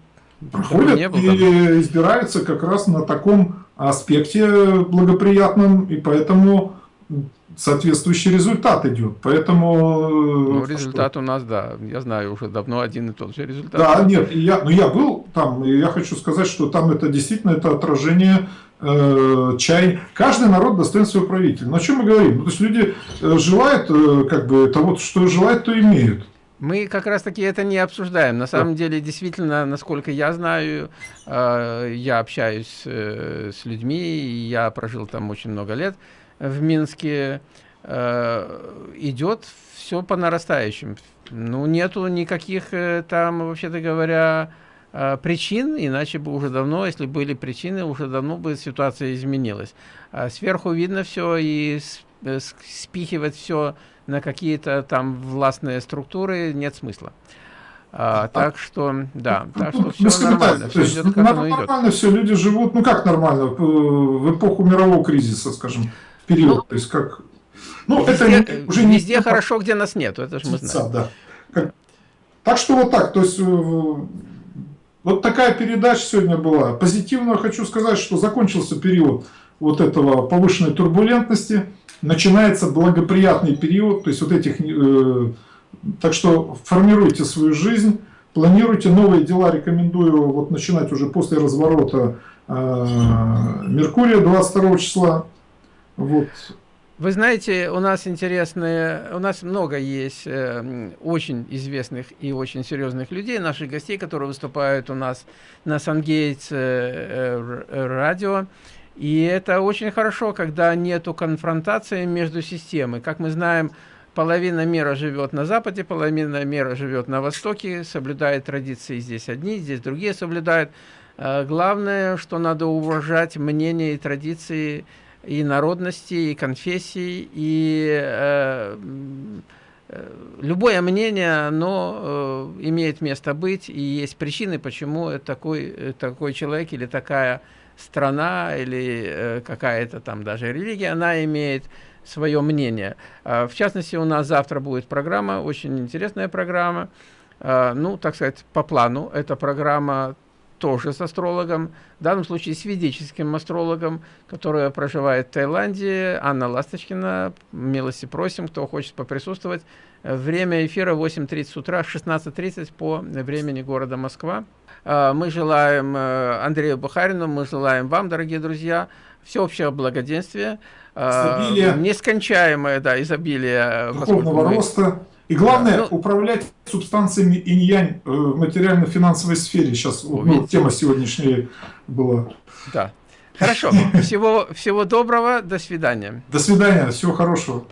B: проходят не был, и избираются как раз на таком аспекте благоприятном, и поэтому соответствующий результат идет. Поэтому...
A: Ну, результат что? у нас, да, я знаю, уже давно один и тот же результат.
B: Да, нет, я, ну, я был там, и я хочу сказать, что там это действительно это отражение э, чай. Каждый народ достоин своего правителя. Но о чем мы говорим? Ну, то есть люди э, желают, э, как бы, того, что желают, то имеют.
A: Мы как раз таки это не обсуждаем. На самом деле, действительно, насколько я знаю, я общаюсь с людьми, я прожил там очень много лет в Минске, идет все по нарастающим. Ну, нету никаких там, вообще-то говоря, причин, иначе бы уже давно, если были причины, уже давно бы ситуация изменилась. А сверху видно все и э, спихивать все на какие-то там властные структуры нет смысла. А, а, так что, да, так что все
B: ну, нормально, все идет как нормально оно идет. Нормально все, люди живут, ну как нормально, в эпоху мирового кризиса, скажем, период, ну, то есть как...
A: Ну, везде, это уже не... Везде хорошо, где нас нет, это же мы знаем.
B: Да. Как... Так что вот так, то есть э, вот такая передача сегодня была. Позитивно хочу сказать, что закончился период вот этого повышенной турбулентности, начинается благоприятный период, то есть вот этих э, так что формируйте свою жизнь, планируйте новые дела, рекомендую вот начинать уже после разворота э, Меркурия 22 числа. Вот.
A: Вы знаете, у нас интересные, у нас много есть э, очень известных и очень серьезных людей, наших гостей, которые выступают у нас на Сангейтс э, э, радио. И это очень хорошо, когда нету конфронтации между системой. Как мы знаем, половина мира живет на Западе, половина мира живет на Востоке, соблюдает традиции здесь одни, здесь другие соблюдают. А, главное, что надо уважать мнения и традиции и народности, и конфессий, и э, э, любое мнение, оно э, имеет место быть, и есть причины, почему такой, такой человек или такая страна, или э, какая-то там даже религия, она имеет свое мнение. А, в частности, у нас завтра будет программа, очень интересная программа. А, ну, так сказать, по плану. Эта программа тоже с астрологом, в данном случае с ведическим астрологом, которая проживает в Таиланде, Анна Ласточкина. Милости просим, кто хочет поприсутствовать. Время эфира 8.30 утра, 16.30 по времени города Москва. А, мы желаем э, Андрею Бухарину, мы желаем вам, дорогие друзья, всеобщего благоденствия, изобилие, нескончаемое да, изобилие
B: духовного мы... роста. И главное, да, ну, управлять субстанциями инь-янь э, в материально-финансовой сфере. Сейчас вот, ну, тема сегодняшняя была.
A: Да. Хорошо. Всего, всего доброго. До свидания.
B: До свидания. Всего хорошего.